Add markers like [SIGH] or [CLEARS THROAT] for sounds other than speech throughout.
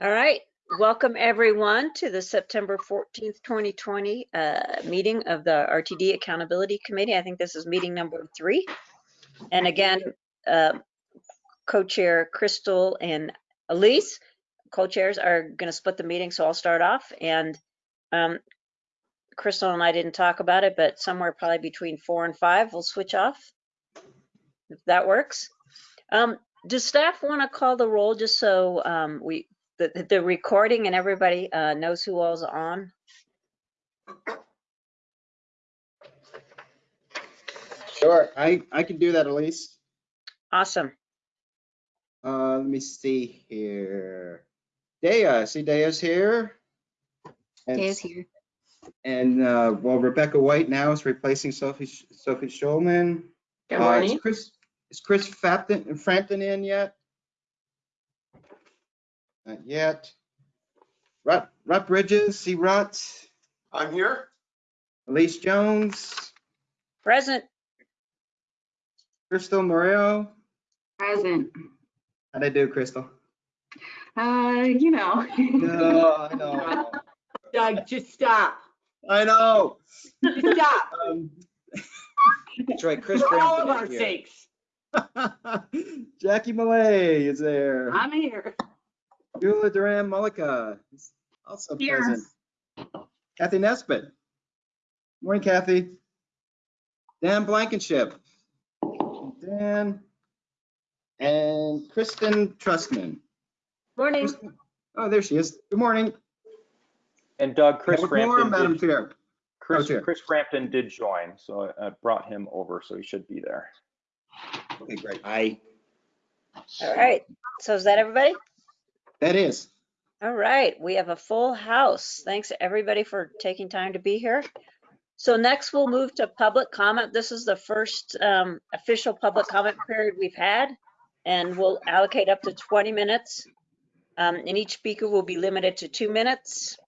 All right, welcome everyone to the September 14th, 2020 uh, meeting of the RTD Accountability Committee. I think this is meeting number three. And again, uh, co-chair Crystal and Elise, co-chairs are going to split the meeting, so I'll start off. And um, Crystal and I didn't talk about it, but somewhere probably between four and five, we'll switch off. If that works. Um, does staff want to call the roll just so um, we, the, the recording and everybody uh, knows who all's on? Sure, I, I can do that, Elise. Awesome. Uh, let me see here. Dea, I see Dea's here. And- Daya's here. And, uh, well, Rebecca White now is replacing Sophie, Sophie Shulman. Good Uh, is. Chris, is Chris Frampton, Frampton in yet? Not yet. Rutt, Rutt Bridges, see Rutt, I'm here. Elise Jones, Present. Crystal Murillo. Present. How'd I do, Crystal? Uh, you know. [LAUGHS] No, I know. Doug, just stop. I know. Just stop. [LAUGHS] Um, That's right, Chris For all of our here. sakes. [LAUGHS] Jackie Millet is there. I'm here. Beulah Duran Mullica is also Here. present. Kathy Nesbitt. Morning, Kathy. Dan Blankenship. Dan. And Kristen Trustman. Morning. Kristen- Oh, there she is. Good morning. And Doug, Chris Have a Frampton, Madam did- Chair. Chris, Chair. Chris Frampton did join, so I I brought him over, so he should be there. Okay, great. I, All right. So is that everybody? That is. All right, we have a full house. Thanks everybody for taking time to be here. So next we'll move to public comment. This is the first um, official public comment period we've had. And we'll allocate up to 20 minutes. Um, And each speaker will be limited to two minutes.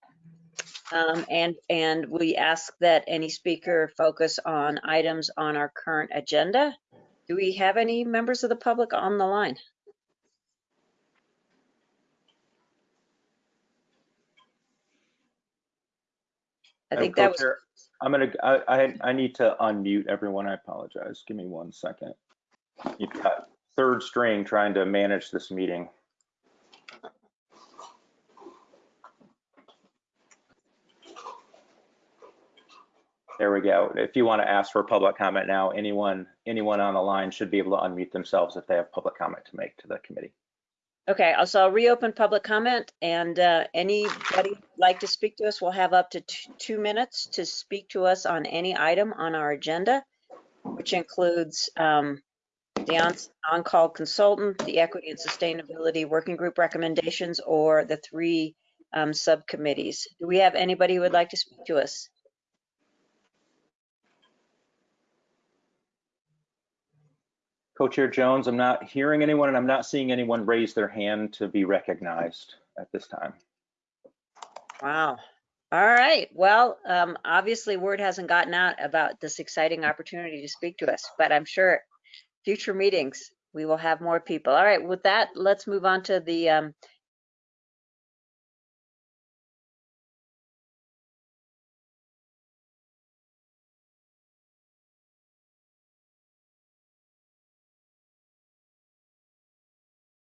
Um, And, and we ask that any speaker focus on items on our current agenda. Do we have any members of the public on the line? I think that was, I'm gonna, I, I, I need to unmute everyone. I apologize. Give me one second. You've got third string trying to manage this meeting. There we go. If you want to ask for public comment now, anyone, anyone on the line should be able to unmute themselves if they have public comment to make to the committee. Okay, so I'll reopen public comment and uh, anybody like to speak to us, will have up to two minutes to speak to us on any item on our agenda, which includes um, the on- on-call consultant, the equity and sustainability working group recommendations, or the three um, subcommittees. Do we have anybody who would like to speak to us? Co-Chair Jones, I'm not hearing anyone and I'm not seeing anyone raise their hand to be recognized at this time. Wow. All right. Well, um, obviously word hasn't gotten out about this exciting opportunity to speak to us, but I'm sure future meetings, we will have more people. All right. With that, let's move on to the, um,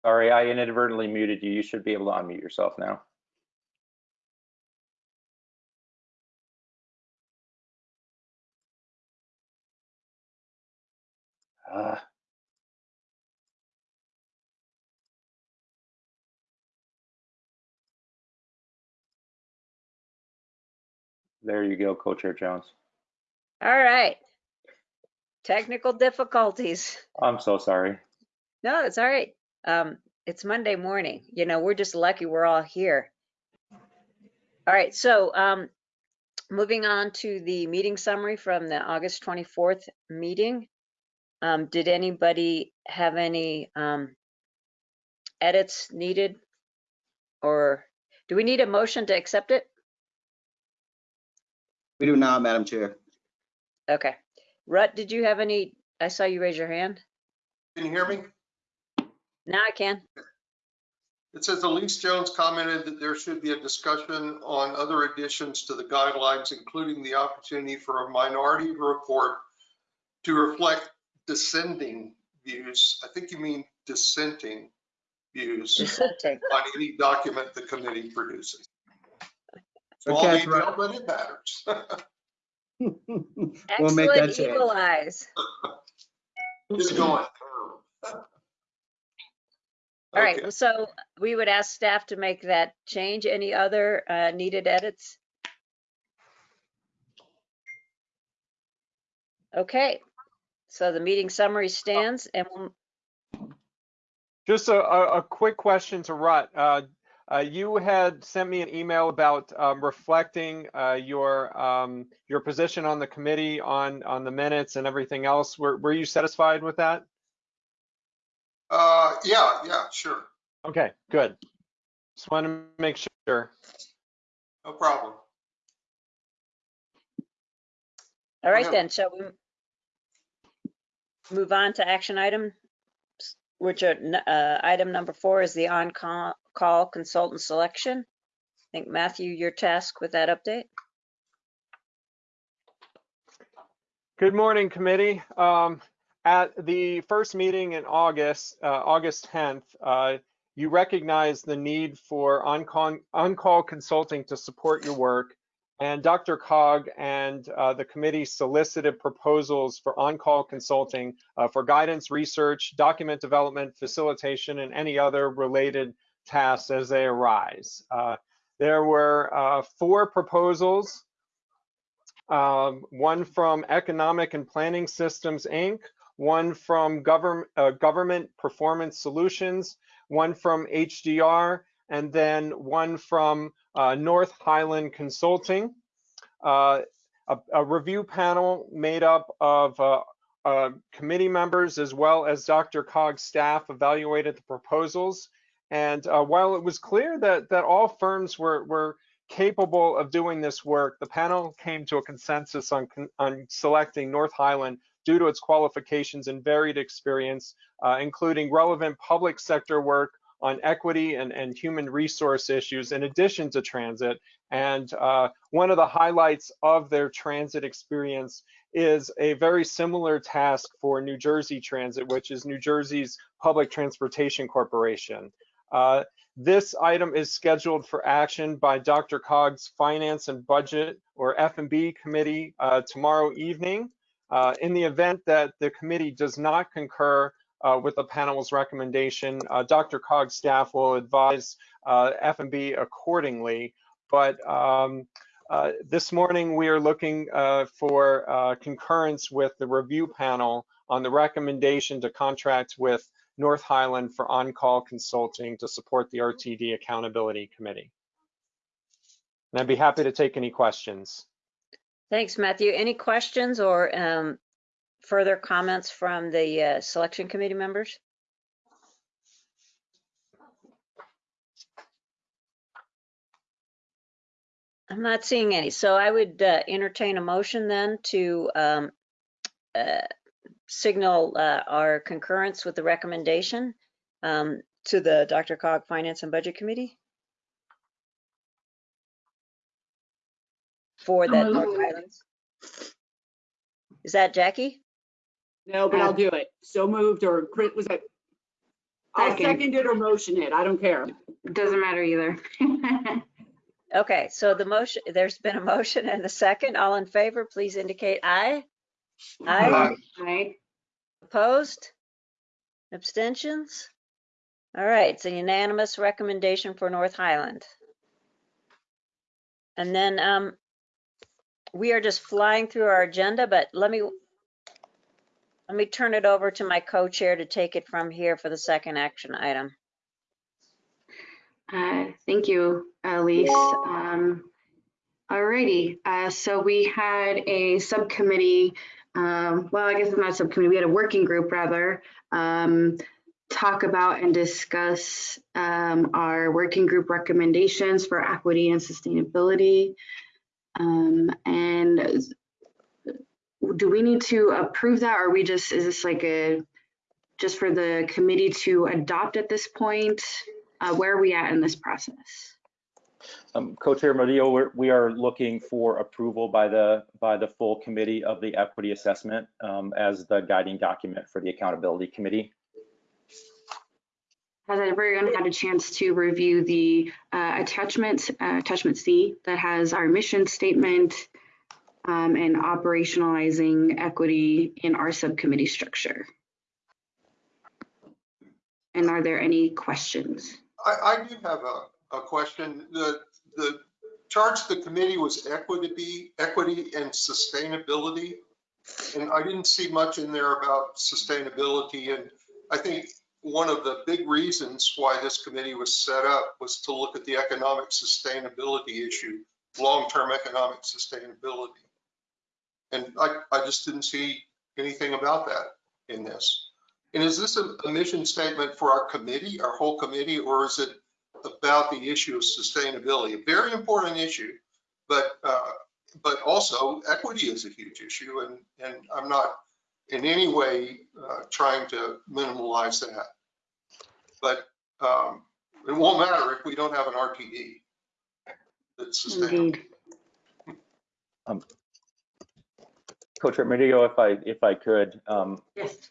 Sorry, I inadvertently muted you. You should be able to unmute yourself now. Ah. There you go, Co-Chair Jones. all right. Technical difficulties. I'm so sorry. No, it's all right. Um, it's Monday morning. You know, we're just lucky we're all here. All right, so um, moving on to the meeting summary from the August 24th meeting. Um, did anybody have any um, edits needed? Or do we need a motion to accept it? We do now, Madam Chair. Okay. Rutt, did you have any? I saw you raise your hand. Can you hear me? Now I can. It says Elise Jones commented that there should be a discussion on other additions to the guidelines, including the opportunity for a minority report to reflect dissenting views. I think you mean dissenting views Dissenting. on any document the committee produces. So Small Catherine, detail, but it matters. [LAUGHS] We'll make that Excellent change. eagle eyes. [LAUGHS] It's going. [LAUGHS] All right, Okay. so we would ask staff to make that change. Any other uh, needed edits? Okay, so the meeting summary stands and we'll Just a, a, a quick question to Rutt. Uh, uh, you had sent me an email about um, reflecting uh, your um, your position on the committee on on the minutes and everything else. Were were you satisfied with that? Uh, yeah, yeah, sure. Okay, good. Just want to make sure. No problem. All right then, shall we move on to action item, which are, uh, item number four is the on-call call consultant selection. I think Matthew, your task with that update. Good morning, committee. Um, at the first meeting in August, uh, August 10th, uh, you recognized the need for on-call, on-call consulting to support your work. And DRCOG and uh, the committee solicited proposals for on-call consulting uh, for guidance, research, document development, facilitation, and any other related tasks as they arise. Uh, there were uh, four proposals um, one from Economic and Planning Systems, Inc., one from Govern, uh, Government Performance Solutions, one from HDR, and then one from uh, North Highland Consulting. Uh, a, a review panel made up of uh, uh, committee members as well as DRCOG's staff evaluated the proposals. And uh, while it was clear that, that all firms were, were capable of doing this work, the panel came to a consensus on, on selecting North Highland due to its qualifications and varied experience, uh, including relevant public sector work on equity and, and human resource issues in addition to transit. And uh, one of the highlights of their transit experience is a very similar task for New Jersey Transit, which is New Jersey's Public Transportation Corporation. Uh, this item is scheduled for action by DRCOG's Finance and Budget or F&B Committee uh, tomorrow evening. Uh, in the event that the committee does not concur uh, with the panel's recommendation, uh, DRCOG's staff will advise uh, F&B accordingly. But um, this morning we are looking for concurrence with the review panel on the recommendation to contract with North Highland for on-call consulting to support the RTD Accountability Committee. And I'd be happy to take any questions. Thanks, Matthew. Any questions or um, further comments from the uh, selection committee members? I'm not seeing any, so I would uh, entertain a motion then to um, uh, signal uh, our concurrence with the recommendation um, to the DRCOG Finance and Budget Committee for that. North Highlands. Is that Jackie? No, but I'll do it. So moved or Chris, was it? I'll Second. second it or motion it. I don't care. Doesn't matter either. [LAUGHS] Okay, so the motion, there's been a motion and a second. All in favor, please indicate aye. Aye. Right? Opposed? Abstentions? All right, it's a unanimous recommendation for North Highland. And then um, we are just flying through our agenda, but let me let me turn it over to my co-chair to take it from here for the second action item. Uh, Thank you, Elise. Um, Alrighty, uh, so we had a subcommittee, um, well, I guess it's not a subcommittee, we had a working group rather, um, talk about and discuss um, our working group recommendations for equity and sustainability. Um, And do we need to approve that, or we just, is this like a, just for the committee to adopt at this point? uh, where are we at in this process? Um, Co-Chair Murillo, we're, we are looking for approval by the, by the full committee of the equity assessment um, as the guiding document for the accountability committee. Has everyone had a chance to review the uh, attachment, uh, attachment C that has our mission statement um, and operationalizing equity in our subcommittee structure? And are there any questions? I, I do have a, a question. The, the charge the committee was equity, equity and sustainability. And I didn't see much in there about sustainability. And I think one of the big reasons why this committee was set up was to look at the economic sustainability issue, long-term economic sustainability. And I, I just didn't see anything about that in this. And is this a, a mission statement for our committee, our whole committee, or is it about the issue of sustainability? A very important issue, but, uh, but also equity is a huge issue and, and I'm not in any way uh, trying to minimize that. But um, it won't matter if we don't have an RTD that's sustainable. Indeed. Co-Chair Murillo, if I, if I could, um, Yes.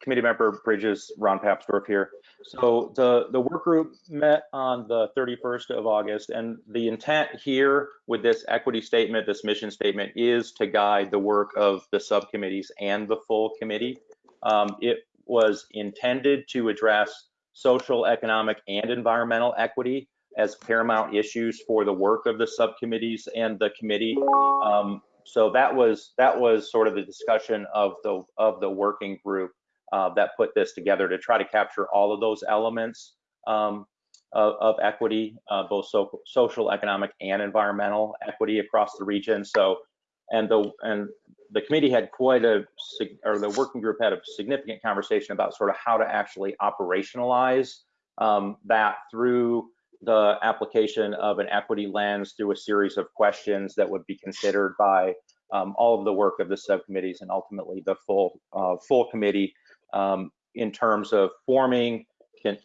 Committee Member Bridges, Ron Papsdorf here. So the, the work group met on the 31st of August, and the intent here with this equity statement, this mission statement, is to guide the work of the subcommittees and the full committee. Um, It was intended to address social, economic, and environmental equity as paramount issues for the work of the subcommittees and the committee. Um, So that was, that was sort of the discussion of the, of the working group uh, that put this together to try to capture all of those elements um, of, of equity, uh, both so, social, economic, and environmental equity across the region. So, and the and the committee had quite a, or the working group had a significant conversation about sort of how to actually operationalize um, that through the application of an equity lens through a series of questions that would be considered by um, all of the work of the subcommittees and ultimately the full uh, full committee um, in terms of forming,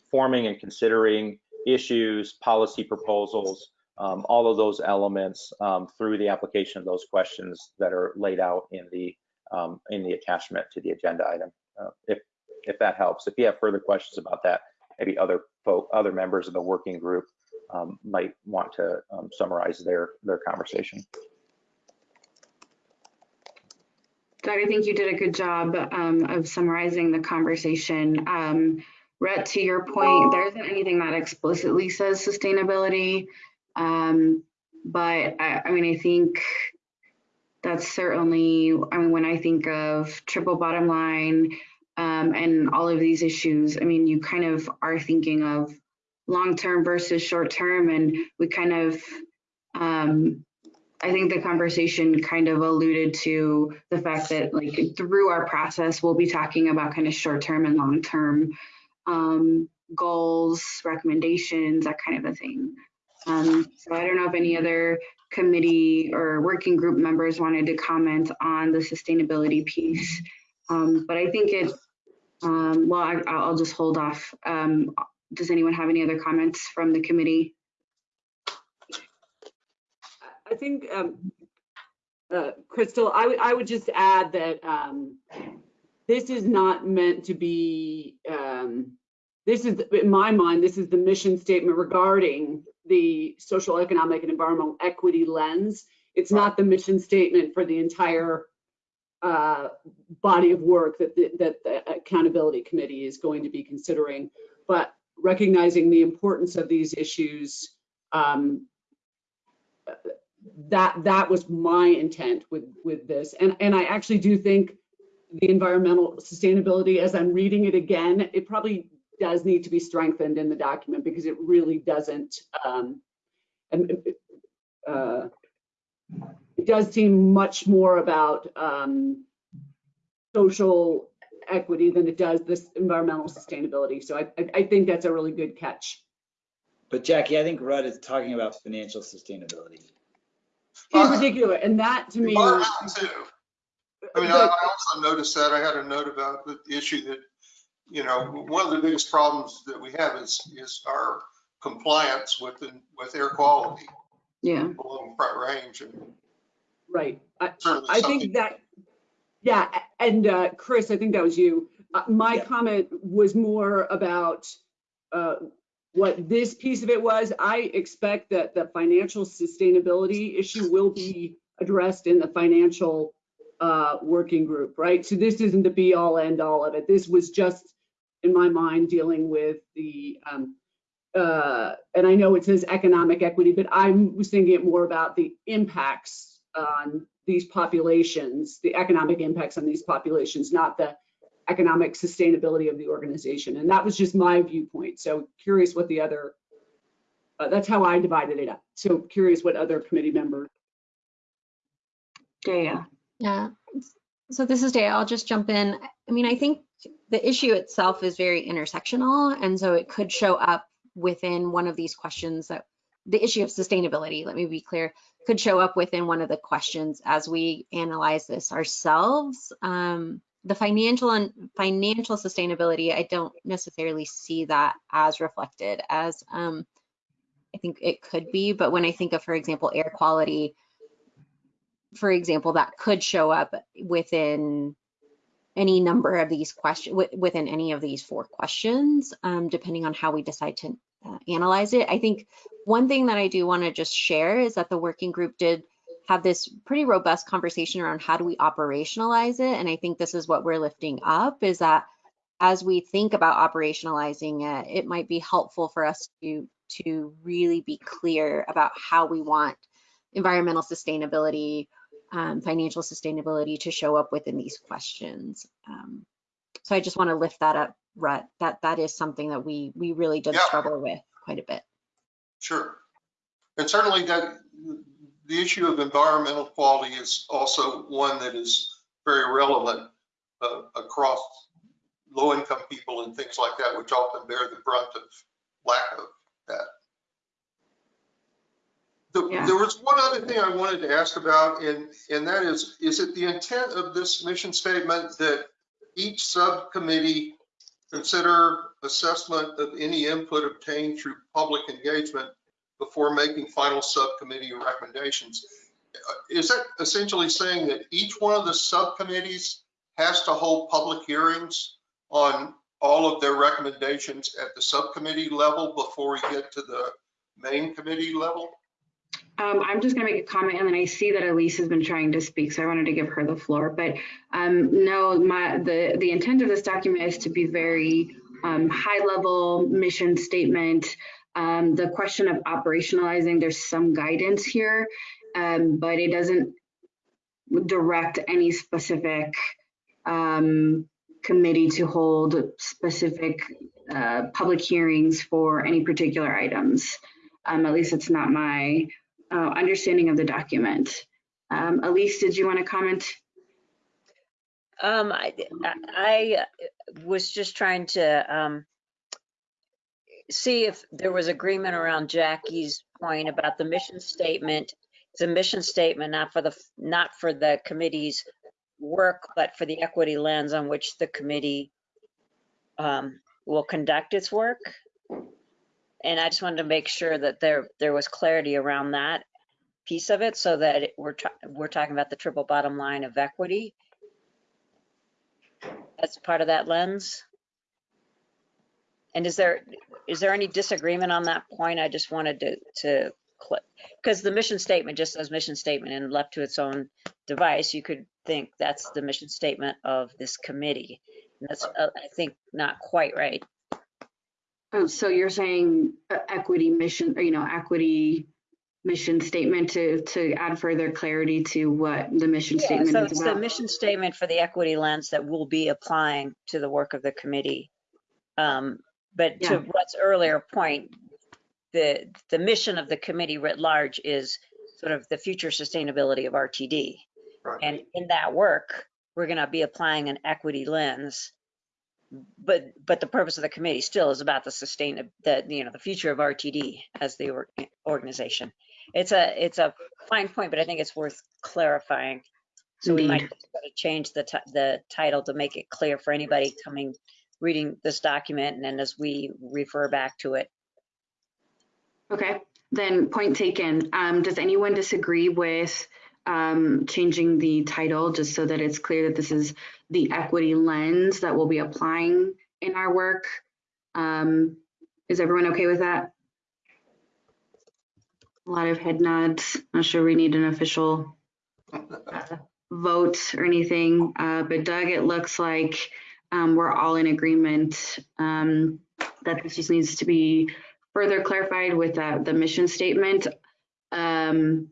forming and considering issues, policy proposals, um, all of those elements um, through the application of those questions that are laid out in the um, in the attachment to the agenda item. Uh, if if that helps. If you have further questions about that, maybe other folk, other members of the working group um, might want to um, summarize their their conversation. Doug, I think you did a good job um, of summarizing the conversation. Um, Rhett, to your point, there isn't anything that explicitly says sustainability. Um, but I, I mean, I think that's certainly, I mean, when I think of triple bottom line um, and all of these issues, I mean, you kind of are thinking of long-term versus short-term and we kind of, um, I think the conversation kind of alluded to the fact that like through our process, we'll be talking about kind of short-term and long-term um, goals, recommendations, that kind of a thing. Um, so I don't know if any other committee or working group members wanted to comment on the sustainability piece. Um, but I think it, um, well, I, I'll just hold off. Um, does anyone have any other comments from the committee? I think, um, uh, Crystal, I would, I would just add that, um, this is not meant to be, um, this is, in my mind, this is the mission statement regarding the social, economic, and environmental equity lens. It's not the mission statement for the entire, uh, body of work that, the- that the accountability committee is going to be considering. But recognizing the importance of these issues, um, that that was my intent with with this. And and i actually do think the environmental sustainability as i'm reading it again it probably does need to be strengthened in the document because it really doesn't um and uh it does seem much more about um social equity than it does this environmental sustainability. So i i, I think that's a really good catch. But Jackie, I think Rutt is talking about financial sustainability. In particular and that to me Well, I too. I mean, I but- I also noticed that. I had a note about the issue that you know, one of the biggest problems that we have is, is our compliance with, the- with air quality Yeah, along Front Range and Right. I, I think that, yeah, and uh, Chris, I think that was you. Uh, My Yeah. comment was more about uh, what this piece of it was. I expect that the financial sustainability issue will be addressed in the financial uh, working group, right? So this isn't the be all end all of it. This was just, in my mind, dealing with the, um, uh, and I know it says economic equity, but I was thinking it more about the impacts on these populations, the economic impacts on these populations, not the economic sustainability of the organization. And that was just my viewpoint. So curious what the other, uh, that's how I divided it up. So curious what other committee members. Daya. Yeah, so this is Daya. I'll just jump in. I mean, I think the issue itself is very intersectional, and so it could show up within one of these questions that the issue of sustainability, let me be clear, could show up within one of the questions as we analyze this ourselves. Um, the financial and financial sustainability, I don't necessarily see that as reflected as um, I think it could be, but when I think of, for example, air quality, for example, that could show up within any number of these questions, within any of these four questions, um, depending on how we decide to uh, analyze it. I think one thing that I do want to just share is that the working group did have this pretty robust conversation around how do we operationalize it. And I think this is what we're lifting up is that as we think about operationalizing it, it might be helpful for us to, to really be clear about how we want environmental sustainability, um, financial sustainability to show up within these questions. Um, so I just want to lift that up, Rutt. That that is something that we we really did Yeah. struggle with quite a bit. Sure. And certainly that, the issue of environmental quality is also one that is very relevant uh, across low-income people and things like that, which often bear the brunt of lack of that. The- Yeah. There was one other thing I wanted to ask about, and, and that is, is it the intent of this mission statement that each subcommittee consider assessment of any input obtained through public engagement before making final subcommittee recommendations? Uh, Is that essentially saying that each one of the subcommittees has to hold public hearings on all of their recommendations at the subcommittee level before we get to the main committee level? Um, I'm just gonna make a comment and then I see that Elise has been trying to speak, so I wanted to give her the floor. But um, no, my, the, the intent of this document is to be very um, high level mission statement. Um, the question of operationalizing, there's some guidance here, um, but it doesn't direct any specific um, committee to hold specific uh, public hearings for any particular items. Um, at least it's not my uh, understanding of the document. Um, Elise, did you want to comment? Um, I, I was just trying to, see if there was agreement around Jackie's point about the mission statement. It's a mission statement, not for the, not for the committee's work, but for the equity lens on which the committee, um, will conduct its work. And I just wanted to make sure that there, there was clarity around that piece of it so that it- we're, we're talking about the triple bottom line of equity as part of that lens? And is there, is there any disagreement on that point? I just wanted to, to, because the mission statement just says mission statement and left to its own device, you could think that's the mission statement of this committee. And that's, uh, I think, not quite right. Oh, so you're saying uh, equity mission, or, you know, equity mission statement to, to add further clarity to what the mission Yeah, statement so is it's the mission statement for the equity lens that we'll be applying to the work of the committee. Um, But to what's earlier point, the, the mission of the committee writ large is sort of the future sustainability of RTD. Right. And in that work, we're going to be applying an equity lens. But, but the purpose of the committee still is about the sustain, the, you know, the future of RTD as the or- organization. It's a, it's a fine point, but I think it's worth clarifying. So we might Indeed. just gotta change the, the title to make it clear for anybody coming reading this document and then as we refer back to it. Okay, then point taken. Um, does anyone disagree with um, changing the title just so that it's clear that this is the equity lens that we'll be applying in our work? Um, is everyone okay with that? A lot of head nods. Not sure we need an official uh, vote or anything, uh, but Doug, it looks like um, we're all in agreement um, that this just needs to be further clarified with uh, the mission statement. Um,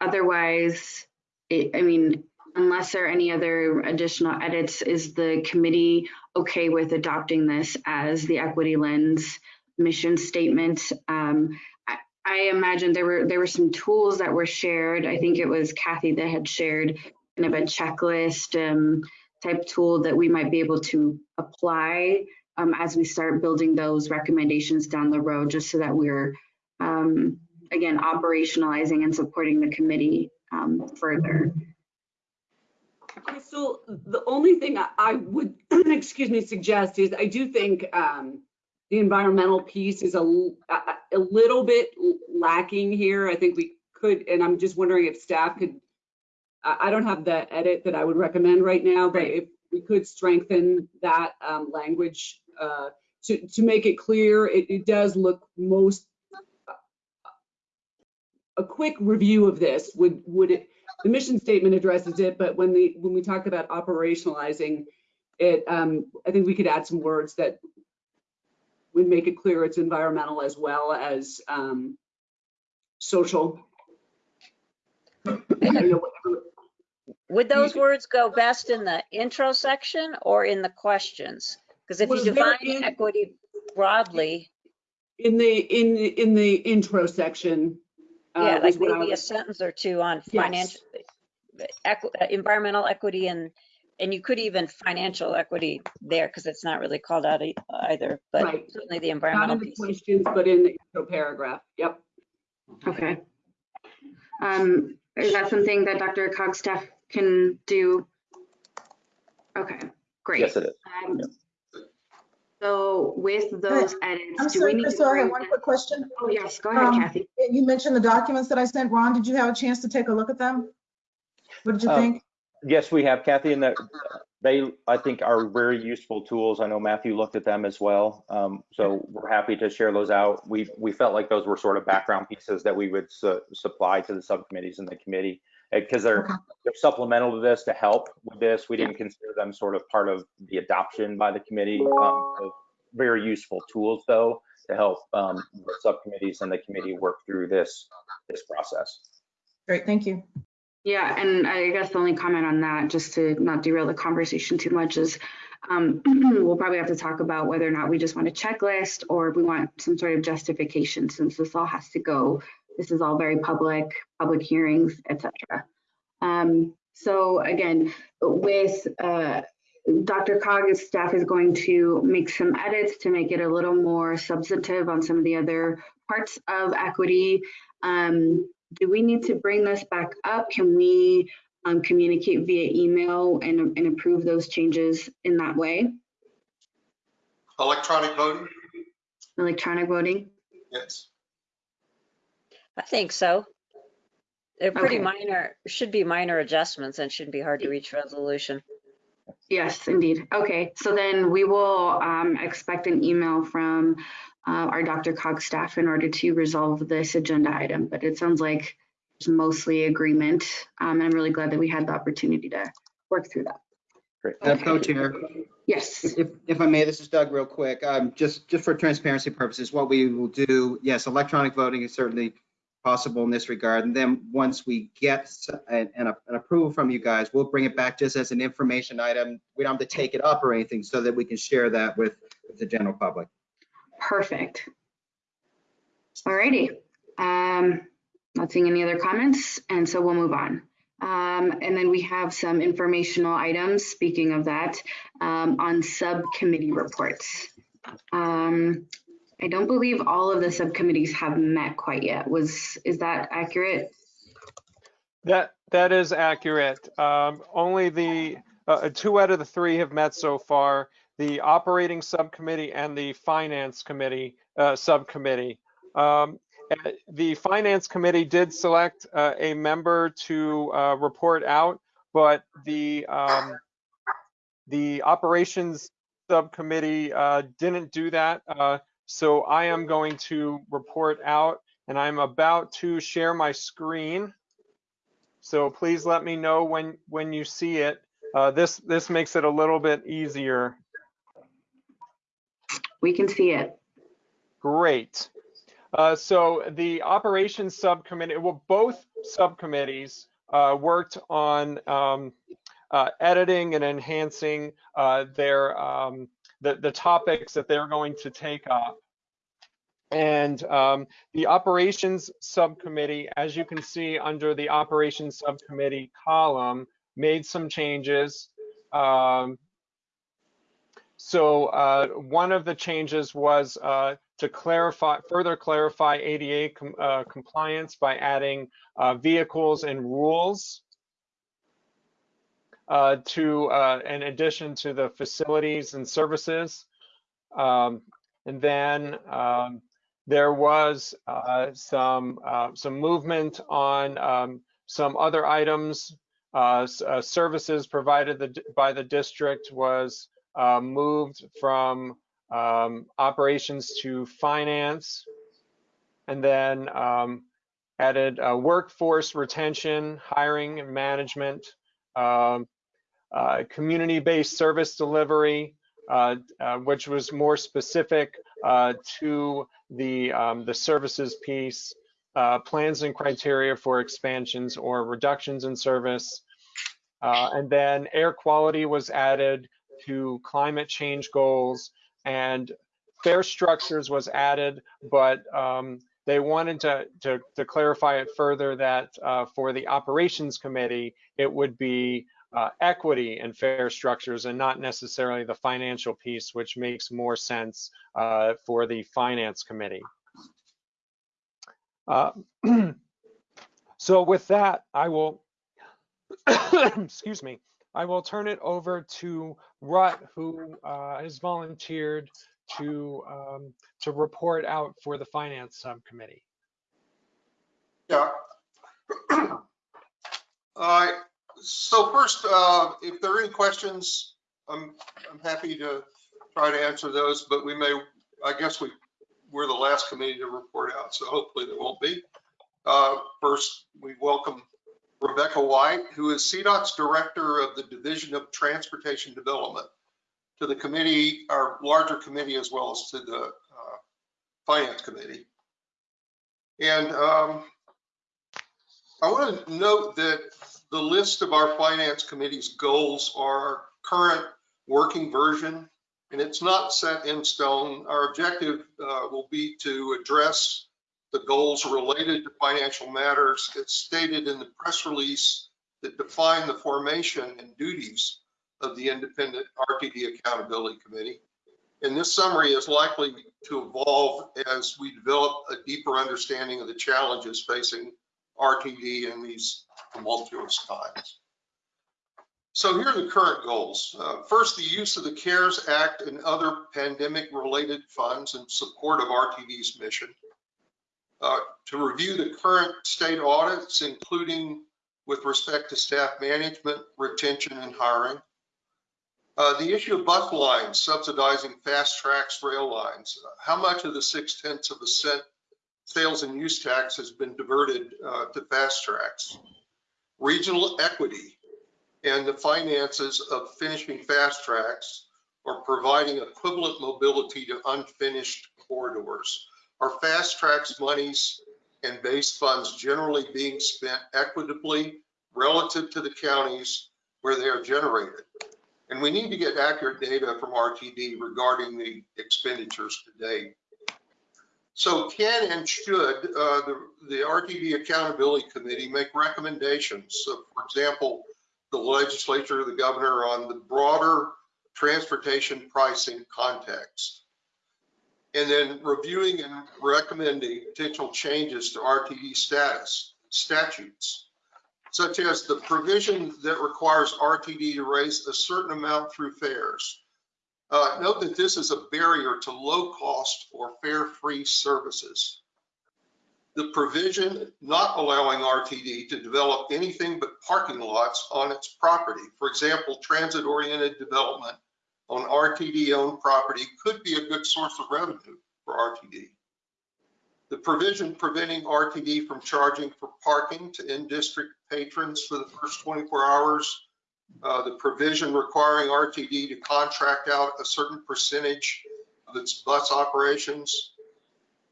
otherwise, it, I mean, unless there are any other additional edits, is the committee okay with adopting this as the equity lens mission statement? Um, I, I imagine there were there were some tools that were shared. I think it was Kathy that had shared kind of a checklist um, type tool that we might be able to apply um, as we start building those recommendations down the road, just so that we're, um, again, operationalizing and supporting the committee um, further. Crystal, the only thing I- I would, [CLEARS THROAT] excuse me, suggest is I do think um, the environmental piece is a, a little bit lacking here. I think we could, and I'm just wondering if staff could, I, I don't have the edit that I would recommend right now, but if we could strengthen that um, language uh, to, to make it clear, it, it does look most, a quick review of this would, would it, the mission statement addresses it, but when the, when we talk about operationalizing it, um, I think we could add some words that would make it clear it's environmental as well as, um, social. You know, whatever- Would those words go best in the intro section or in the questions? Because if you Well, they're define in- equity broadly, In the, in, in the intro section. uh, yeah, was like what I maybe a was- sentence or two on financial, equi- uh, environmental equity and, and you could even financial equity there because it's not really called out e- either, but Right. certainly the Not environmental in the piece. questions, but in the intro paragraph. Yep. Okay. Um, is that something that DRCOG staff can do? Okay, great. Yes, it is. Um, So with those edits, I'm do we sorry, need to Crystal, I have one quick question. Oh, yes, go ahead, Um, Kathy. You mentioned the documents that I sent. Ron, did you have a chance to take a look at them? What did you Uh, think? Yes, we have Kathy, and that they, I think, are very useful tools. I know Matthew looked at them as well. Um, So we're happy to share those out. We, we felt like those were sort of background pieces that we would su- supply to the subcommittees and the committee. Because they're Okay. they're supplemental to this to help with this. We didn't consider them sort of part of the adoption by the committee. Um, Very useful tools, though, to help um, the subcommittees and the committee work through this, this process. Great, thank you. Yeah, and I guess the only comment on that, just to not derail the conversation too much, is um, [CLEARS THROAT] we'll probably have to talk about whether or not we just want a checklist or we want some sort of justification since this all has to go. This is all very public, public hearings, etc. Um, so again, with uh, DRCOG's staff is going to make some edits to make it a little more substantive on some of the other parts of equity. Um, do we need to bring this back up? Can we um, communicate via email and, and approve those changes in that way? Electronic voting? Electronic voting? Yes. I think so. They're pretty Okay. minor, should be minor adjustments and shouldn't be hard to reach resolution. Yes, indeed. Okay, so then we will um, expect an email from uh, our DRCOG staff in order to resolve this agenda item, but it sounds like it's mostly agreement. Um, and I'm really glad that we had the opportunity to work through that. Great. Madam Co-Chair, Yes, if, if I may, this is Doug real quick. Um, just, just for transparency purposes, what we will do, yes, electronic voting is certainly possible in this regard. And then once we get an, an an approval from you guys, we'll bring it back just as an information item. We don't have to take it up or anything so that we can share that with, with the general public. perfect. Alrighty, um, not seeing any other comments, and so we'll move on. Um, and then we have some informational items, speaking of that, um, on subcommittee reports. Um, I don't believe all of the subcommittees have met quite yet. Was, is that accurate? That, that is accurate. Um, Only the, uh, two out of the three have met so far. the operating subcommittee and the finance committee uh, subcommittee. Um, uh, the finance committee did select uh, a member to uh, report out, but the um, the operations subcommittee uh, didn't do that. So I am going to report out and I'm about to share my screen. So please let me know when, when you see it. Uh, this, this makes it a little bit easier. We can see it. Great. Uh, so the operations subcommittee, well, both subcommittees uh, worked on um, uh, editing and enhancing uh, their um, the, the topics that they're going to take up. And um, the operations subcommittee, as you can see under the operations subcommittee column, made some changes. Um, so uh, one of the changes was uh, to clarify, further clarify ADA com uh, compliance by adding uh, vehicles and rules uh, to, uh, in addition to the facilities and services. Um, and then um, there was uh, some uh, some movement on um, some other items. Uh, uh services provided the, by the district was moved from um, operations to finance, and then um, added workforce retention, hiring, and management, um, community-based service delivery, which was more specific to the, um, the services piece, uh, plans and criteria for expansions or reductions in service. Uh, and then air quality was added to climate change goals and fare structures was added, but um, they wanted to, to, to, clarify it further that uh, for the operations committee, it would be uh, equity and fare structures and not necessarily the financial piece, which makes more sense uh, for the finance committee. Uh, [CLEARS THROAT] so with that, I will, [COUGHS] excuse me, I will turn it over to Rutt, who uh, has volunteered to um, to report out for the finance subcommittee. Yeah. [COUGHS] Uh, so first, uh, if there are any questions, I'm, I'm happy to try to answer those, but we may, I guess we, we're the last committee to report out, so hopefully there won't be. Uh, first, we welcome Rebecca White, who is CDOT's Director of the Division of Transportation Development, to the committee, our larger committee, as well as to the uh, Finance Committee. And um, I want to note that the list of our finance committee's goals are our current working version, and it's not set in stone. Our objective uh, will be to address the goals related to financial matters. It's stated in the press release that define the formation and duties of the independent RTD Accountability Committee. And this summary is likely to evolve as we develop a deeper understanding of the challenges facing RTD in these tumultuous times. So here are the current goals. Uh, first, the use of the CARES Act and other pandemic-related funds in support of RTD's mission. Uh, to review the current state audits, including with respect to staff management, retention, and hiring. Uh, the issue of bus lines subsidizing FasTracks rail lines. How much of the six tenths of a cent sales and use tax has been diverted uh, to FasTracks? regional equity and the finances of finishing FasTracks or providing equivalent mobility to unfinished corridors. Are FasTracks monies and base funds generally being spent equitably relative to the counties where they are generated? And we need to get accurate data from RTD regarding the expenditures to date. So can and should uh, the, the RTD Accountability Committee make recommendations? So for example, the legislature, the governor on the broader transportation pricing context. And then reviewing and recommending potential changes to RTD status statutes, such as the provision that requires RTD to raise a certain amount through fares Uh, Note that this is a barrier to low-cost or fare-free services. The provision not allowing RTD to develop anything but parking lots on its property. For example, transit-oriented development on RTD-owned property could be a good source of revenue for RTD. The provision preventing RTD from charging for parking to in-district patrons for the first 24 hours. Uh, The provision requiring RTD to contract out a certain percentage of its bus operations.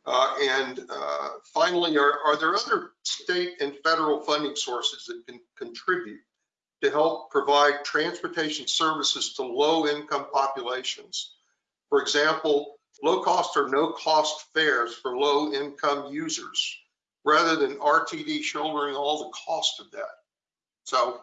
Uh, And uh, finally, are, are there other state and federal funding sources that can contribute to help provide transportation services to low-income populations? For example, low-cost or no-cost fares for low-income users, rather than RTD shouldering all the cost of that. So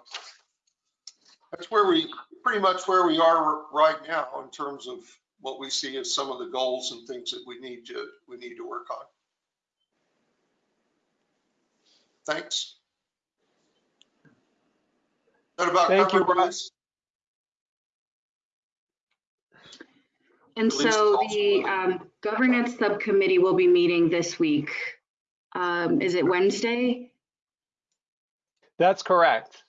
that's where we, pretty much where we are right now in terms of what we see as some of the goals and things that we need to, we need to work on. Thanks. That about Thank you, covered Rob. this? And At so the um, governance subcommittee will be meeting this week. Um, Is it Wednesday? That's correct.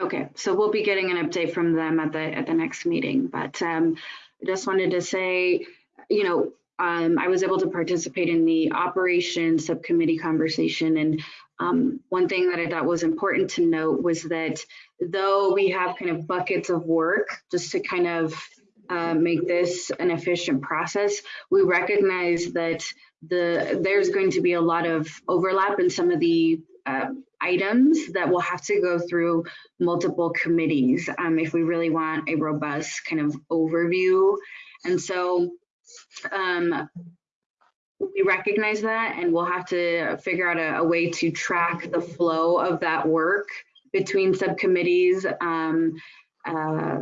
Okay, so we'll be getting an update from them at the, at the next meeting, but um, I just wanted to say, you know, um, I was able to participate in the operation subcommittee conversation and um, one thing that I thought was important to note was that though we have kind of buckets of work just to kind of uh, make this an efficient process, we recognize that the there's going to be a lot of overlap in some of the uh, items that will have to go through multiple committees um, if we really want a robust kind of overview. And so um, we recognize that and we'll have to figure out a, a way to track the flow of that work between subcommittees. Um, uh,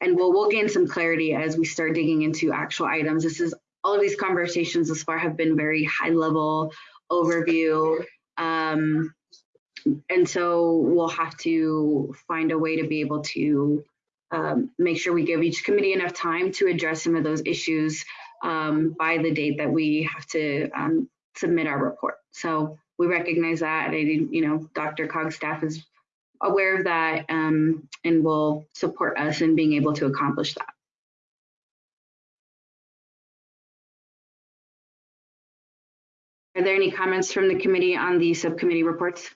and we'll, we'll gain some clarity as we start digging into actual items. This is all of these conversations thus far have been very high level overview. Um, and so we'll have to find a way to be able to um, make sure we give each committee enough time to address some of those issues um, by the date that we have to um, submit our report. So we recognize that. I, you know, DRCOG staff is aware of that um, and will support us in being able to accomplish that. Are there any comments from the committee on the subcommittee reports?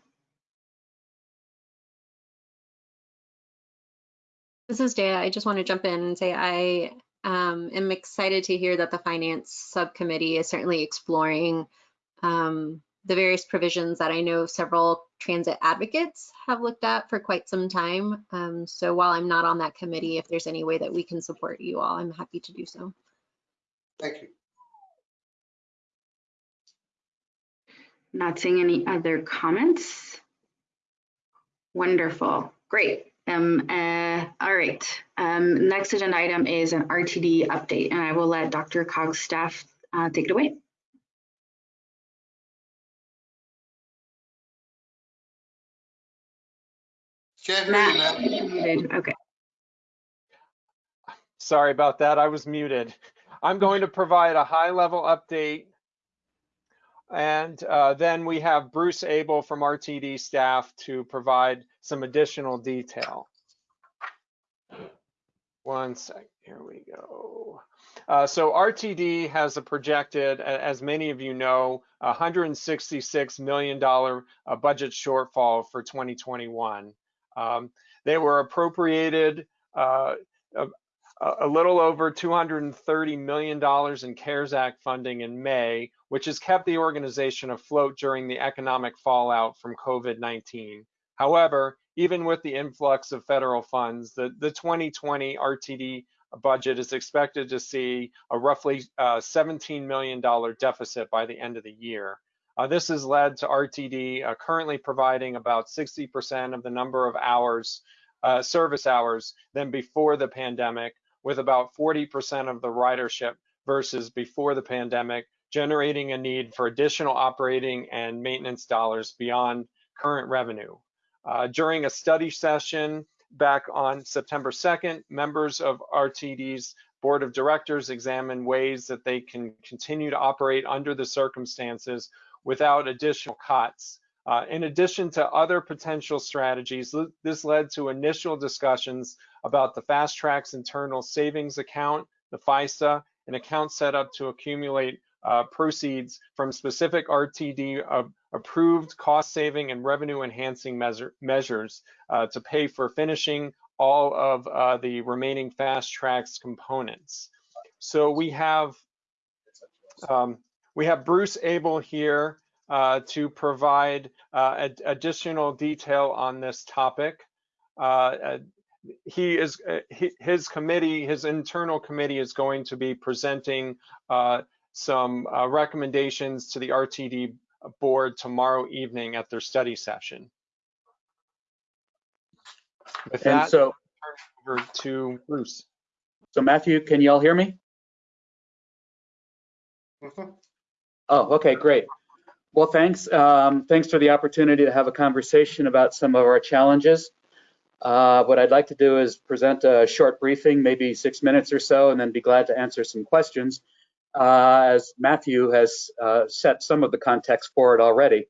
This is Dea. I just want to jump in and say I um, am excited to hear that the finance subcommittee is certainly exploring um, the various provisions that I know several transit advocates have looked at for quite some time. Um, so while I'm not on that committee, if there's any way that we can support you all, I'm happy to do so. Thank you. Not seeing any other comments. Wonderful, great. Um, uh, all right, um, next agenda item is an RTD update, and I will let DRCOG's staff uh, take it away. Can't Matt, Matt. you're muted. Okay, Sorry about that. I was muted. I'm going to provide a high level update. And uh, then we have Bruce Abel from RTD staff to provide some additional detail. One sec, here we go. Uh, so RTD has a projected, as many of you know, $166 million uh, budget shortfall for 2021. Um, they were appropriated uh, a, a little over $230 million in CARES Act funding in May, which has kept the organization afloat during the economic fallout from COVID-19. However, even with the influx of federal funds, the, the 2020 RTD budget is expected to see a roughly uh, $17 million deficit by the end of the year. Uh, this has led to RTD uh, currently providing about 60% of the number of hours, uh, service hours than before the pandemic, with about 40% of the ridership versus before the pandemic, generating a need for additional operating and maintenance dollars beyond current revenue. Uh, during a study session back on September 2nd, members of RTD's board of directors examined ways that they can continue to operate under the circumstances without additional cuts. Uh, in addition to other potential strategies, this led to initial discussions about the FasTracks internal savings account, the FISA, an account set up to accumulate uh, proceeds from specific RTD uh, approved cost saving and revenue enhancing measure, measures uh, to pay for finishing all of uh, the remaining FasTracks components. So we have um, we have Bruce Abel here uh, to provide uh, ad additional detail on this topic. He is his committee, his internal committee is going to be presenting uh, some uh, recommendations to the RTD board tomorrow evening at their study session. With And that, so, over to Bruce. so Matthew, can you all hear me? Mhm. Oh, okay, great. Well, thanks. Um, thanks for the opportunity to have a conversation about some of our challenges. Uh, what I'd like to do is present a short briefing, maybe six minutes or so, and then be glad to answer some questions. Uh, as Matthew has uh, set some of the context for it already.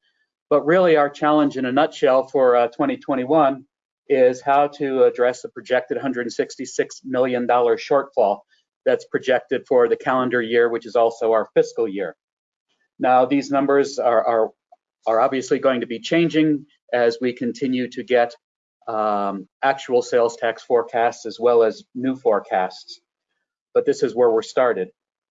But really, our challenge in a nutshell for uh, 2021 is how to address the projected $166 million shortfall that's projected for the calendar year, which is also our fiscal year. Now, these numbers are, are, are obviously going to be changing as we continue to get um, actual sales tax forecasts as well as new forecasts. But this is where we're started.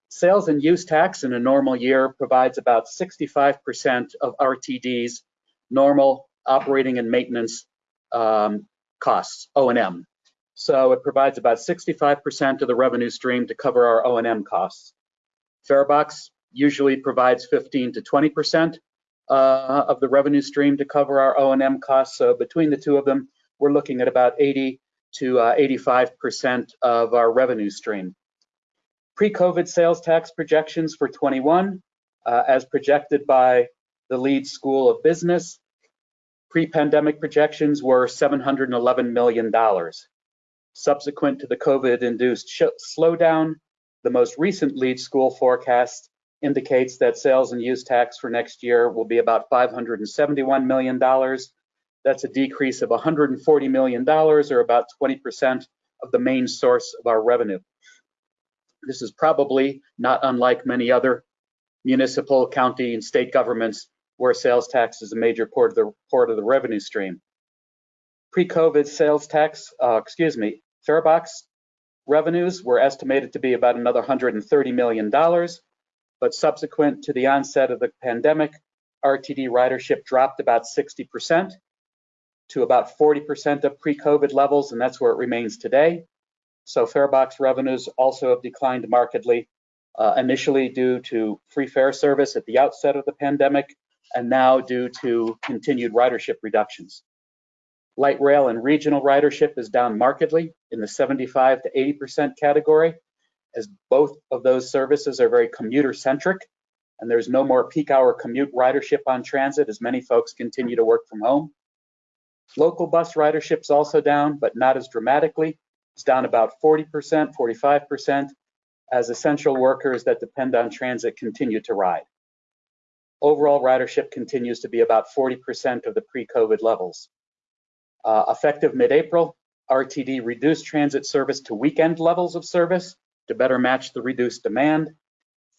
Sales and use tax in a normal year provides about 65% of RTD's normal operating and maintenance um, costs, O&M. So it provides about 65% of the revenue stream to cover our O&M costs. Farebox usually provides 15 to 20% uh, of the revenue stream to cover our O&M costs. So between the two of them, we're looking at about 80 to uh, 85% of our revenue stream. Pre-COVID sales tax projections for 21, uh, as projected by the Leeds School of Business, pre-pandemic projections were $711 million. Subsequent to the COVID-induced slowdown, the most recent Leeds School forecast indicates that sales and use tax for next year will be about $571 million. That's a decrease of $140 million or about 20% of the main source of our revenue. This is probably not unlike many other municipal, county, and state governments where sales tax is a major part of the, part of the revenue stream. Pre-COVID sales tax, uh, excuse me, farebox revenues were estimated to be about another $130 million, but subsequent to the onset of the pandemic, RTD ridership dropped about 60% to about 40% of pre-COVID levels, and that's where it remains today. So farebox revenues also have declined markedly, uh, initially due to free fare service at the outset of the pandemic, and now due to continued ridership reductions. Light rail and regional ridership is down markedly in the 75 to 80% category, as both of those services are very commuter centric, and there's no more peak hour commute ridership on transit as many folks continue to work from home. Local bus ridership is also down, but not as dramatically. It's down about 40%, 45%, as essential workers that depend on transit continue to ride. Overall ridership continues to be about 40% of the pre-COVID levels. Uh, effective mid-April, RTD reduced transit service to weekend levels of service to better match the reduced demand.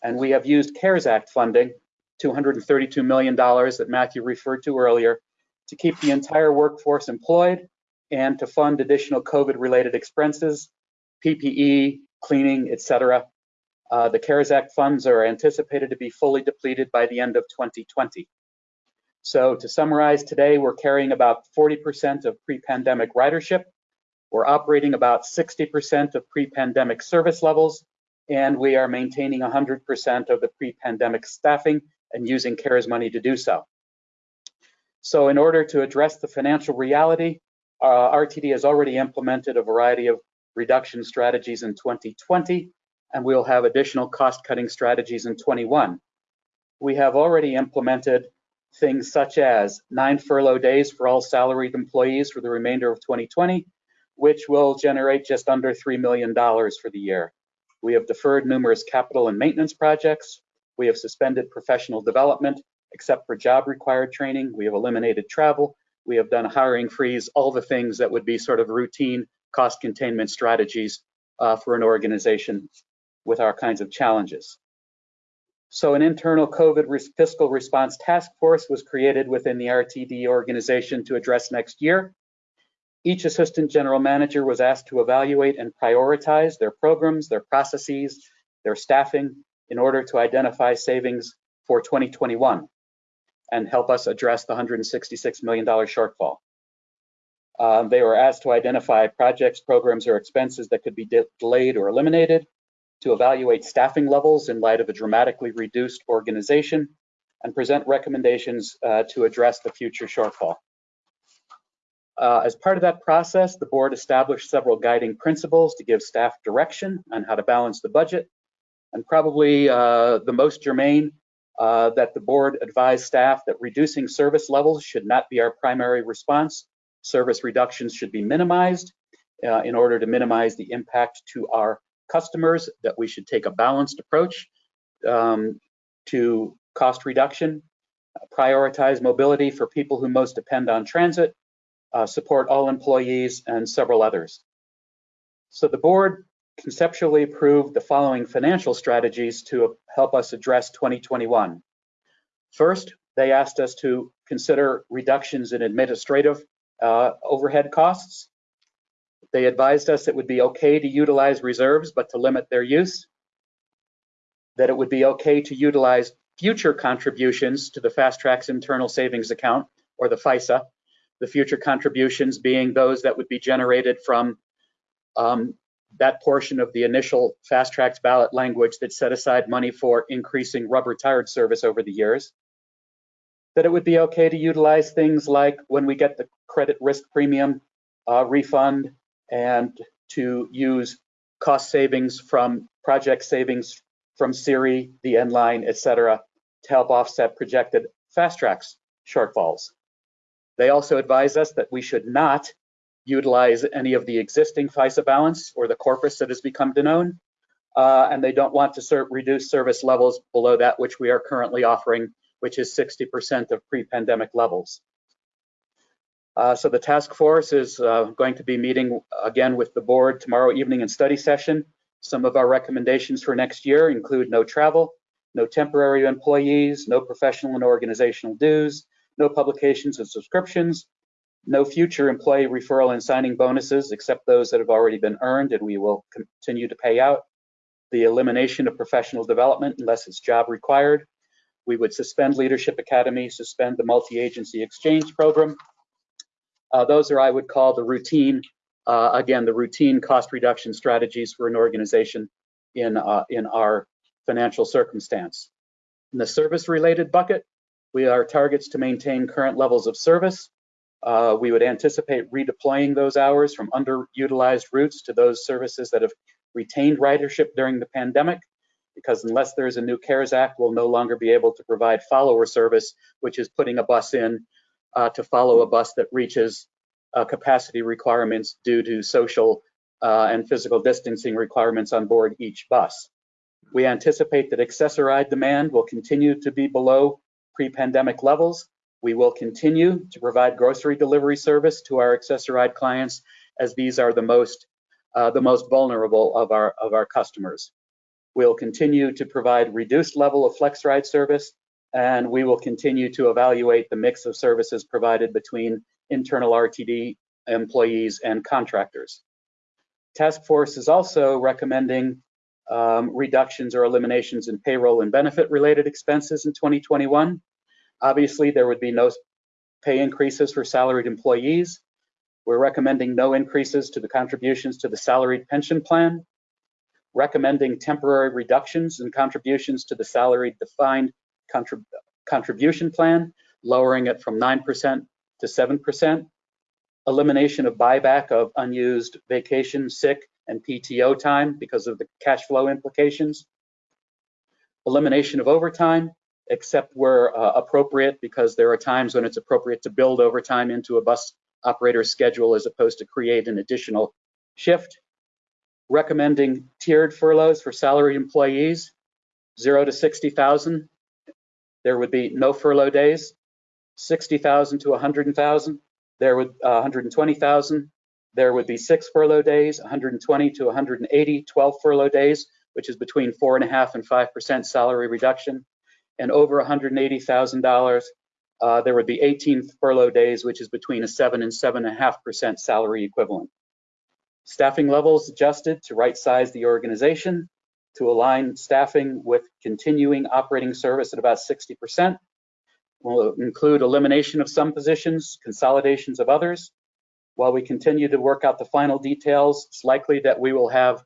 And we have used CARES Act funding, $232 million that Matthew referred to earlier, to keep the entire workforce employed and to fund additional COVID-related expenses, PPE, cleaning, et cetera. Uh, the CARES Act funds are anticipated to be fully depleted by the end of 2020. So to summarize, today we're carrying about 40% of pre-pandemic ridership. We're operating about 60% of pre-pandemic service levels, and we are maintaining 100% of the pre-pandemic staffing and using CARES money to do so. So in order to address the financial reality, uh, RTD has already implemented a variety of reduction strategies in 2020, and we'll have additional cost-cutting strategies in 21. We have already implemented things such as nine furlough days for all salaried employees for the remainder of 2020, which will generate just under $3 million for the year. We have deferred numerous capital and maintenance projects. We have suspended professional development, except for job required training. We have eliminated travel. We have done a hiring freeze, all the things that would be sort of routine cost containment strategies uh, for an organization with our kinds of challenges. So an internal COVID fiscal response task force was created within the RTD organization to address next year. Each assistant general manager was asked to evaluate and prioritize their programs, their processes, their staffing in order to identify savings for 2021 and help us address the $166 million shortfall. Um, they were asked to identify projects, programs, or expenses that could be de delayed or eliminated, to evaluate staffing levels in light of a dramatically reduced organization, and present recommendations uh, to address the future shortfall. Uh, as part of that process, the board established several guiding principles to give staff direction on how to balance the budget, and probably uh, the most germane uh, that the board advised staff that reducing service levels should not be our primary response. Service reductions should be minimized uh, in order to minimize the impact to our customers, that we should take a balanced approach um, to cost reduction, prioritize mobility for people who most depend on transit, uh, support all employees, and several others. So the board conceptually approved the following financial strategies to help us address 2021. First, they asked us to consider reductions in administrative uh, overhead costs. They advised us it would be okay to utilize reserves, but to limit their use. That it would be okay to utilize future contributions to the FasTracks Internal Savings Account, or the FISA, the future contributions being those that would be generated from um, that portion of the initial FasTracks ballot language that set aside money for increasing rubber tired service over the years. That it would be okay to utilize things like when we get the credit risk premium uh, refund and to use cost savings from project savings from Siri, the N line, et cetera, to help offset projected FasTracks shortfalls. They also advise us that we should not utilize any of the existing FISA balance or the corpus that has become known, uh, and they don't want to reduce service levels below that which we are currently offering, which is 60% of pre-pandemic levels. Uh, so the task force is uh, going to be meeting again with the board tomorrow evening in study session. Some of our recommendations for next year include no travel, no temporary employees, no professional and organizational dues, no publications and subscriptions, no future employee referral and signing bonuses except those that have already been earned and we will continue to pay out. The elimination of professional development unless it's job required. We would suspend Leadership Academy, suspend the multi-agency exchange program. Uh, those are, I would call the routine, uh, again, the routine cost reduction strategies for an organization in, uh, in our financial circumstance. In the service related bucket, we are targets to maintain current levels of service, uh, we would anticipate redeploying those hours from underutilized routes to those services that have retained ridership during the pandemic, because unless there's a new CARES Act, we'll no longer be able to provide follower service, which is putting a bus in uh, to follow a bus that reaches uh, capacity requirements due to social uh, and physical distancing requirements on board each bus. We anticipate that Access-a-Ride demand will continue to be below pre-pandemic levels, we will continue to provide grocery delivery service to our Access-a-Ride clients as these are the most uh, the most vulnerable of our of our customers. We'll continue to provide reduced level of flex ride service and we will continue to evaluate the mix of services provided between internal RTD employees and contractors. Task Force is also recommending um, reductions or eliminations in payroll and benefit related expenses in 2021. Obviously, there would be no pay increases for salaried employees. We're recommending no increases to the contributions to the salaried pension plan, recommending temporary reductions in contributions to the salaried defined contrib contribution plan, lowering it from 9% to 7%, elimination of buyback of unused vacation, sick, and PTO time because of the cash flow implications, elimination of overtime, except where uh, appropriate, because there are times when it's appropriate to build overtime into a bus operator's schedule as opposed to create an additional shift. Recommending tiered furloughs for salaried employees, zero to 60,000. There would be no furlough days. 60,000 to 100,000, there would, uh, 120,000, there would be six furlough days, 120 to 180, 12 furlough days, which is between four and a half and 5% salary reduction. And over $180,000, uh, there would be 18 furlough days, which is between a seven and seven and a half percent salary equivalent. Staffing levels adjusted to right size the organization to align staffing with continuing operating service at about 60%. Will include elimination of some positions, consolidations of others. While we continue to work out the final details, it's likely that we will have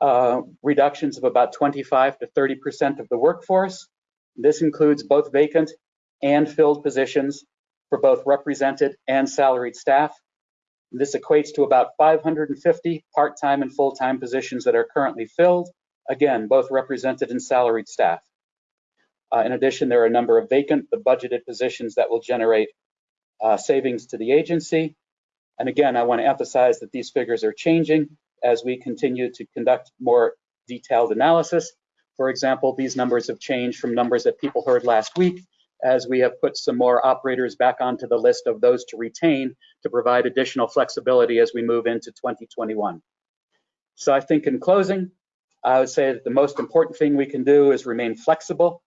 uh, reductions of about 25 to 30% of the workforce. This includes both vacant and filled positions for both represented and salaried staff. This equates to about 550 part-time and full-time positions that are currently filled, again, both represented and salaried staff. Uh, in addition, there are a number of vacant but budgeted positions that will generate uh, savings to the agency. And again, I want to emphasize that these figures are changing as we continue to conduct more detailed analysis. For example, these numbers have changed from numbers that people heard last week as we have put some more operators back onto the list of those to retain to provide additional flexibility as we move into 2021. So I think in closing, I would say that the most important thing we can do is remain flexible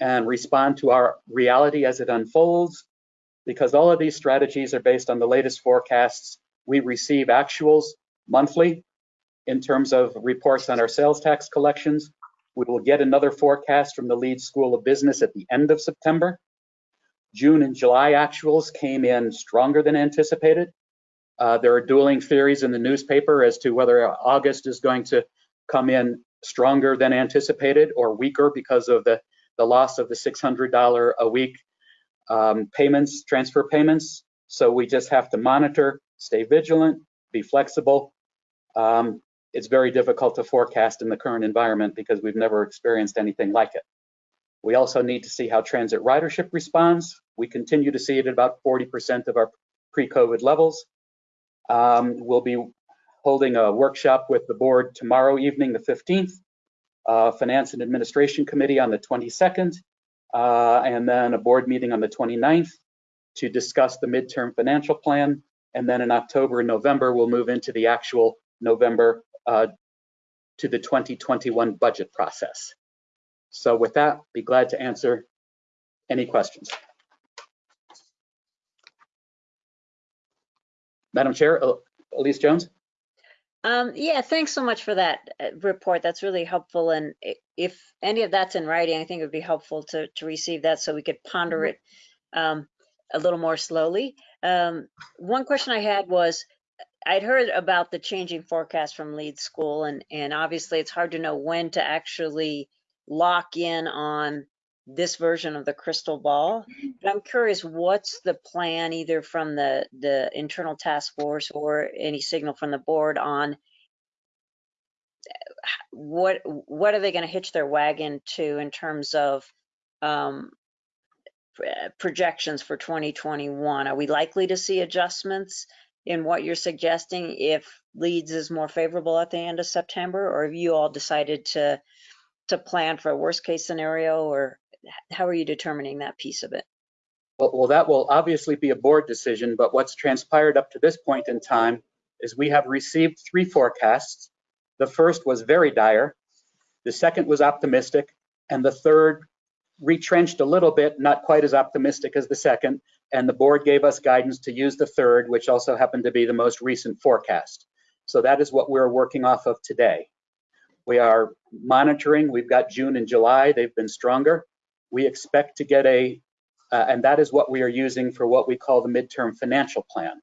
and respond to our reality as it unfolds. Because all of these strategies are based on the latest forecasts. We receive actuals monthly in terms of reports on our sales tax collections. We will get another forecast from the Leeds School of Business at the end of September. June and July actuals came in stronger than anticipated. Uh, there are dueling theories in the newspaper as to whether August is going to come in stronger than anticipated or weaker because of the the loss of the $600 a week um, payments, transfer payments. So we just have to monitor, stay vigilant, be flexible. Um, it's very difficult to forecast in the current environment because we've never experienced anything like it. We also need to see how transit ridership responds. We continue to see it at about 40% of our pre-COVID levels. Um, we'll be holding a workshop with the board tomorrow evening, the 15th, uh, Finance and Administration Committee on the 22nd, uh, and then a board meeting on the 29th to discuss the midterm financial plan. And then in October and November, we'll move into the actual November to the 2021 budget process. So with that, be glad to answer any questions. Madam Chair, Elise Jones. Um, yeah, thanks so much for that uh, report. That's really helpful. And if any of that's in writing, I think it would be helpful to, to receive that so we could ponder it um, a little more slowly. Um, one question I had was, I'd heard about the changing forecast from Leeds School, and, and obviously it's hard to know when to actually lock in on this version of the crystal ball. But I'm curious, what's the plan either from the, the internal task force or any signal from the board on what, what are they going to hitch their wagon to in terms of um, projections for 2021? Are we likely to see adjustments in what you're suggesting if Leeds is more favorable at the end of September? Or have you all decided to, to plan for a worst case scenario or how are you determining that piece of it? Well, well, that will obviously be a board decision, but what's transpired up to this point in time is we have received three forecasts. The first was very dire, the second was optimistic, and the third retrenched a little bit, not quite as optimistic as the second, and the board gave us guidance to use the third, which also happened to be the most recent forecast. So that is what we're working off of today. We are monitoring, we've got June and July, they've been stronger. We expect to get a uh, and that is what we are using for what we call the midterm financial plan.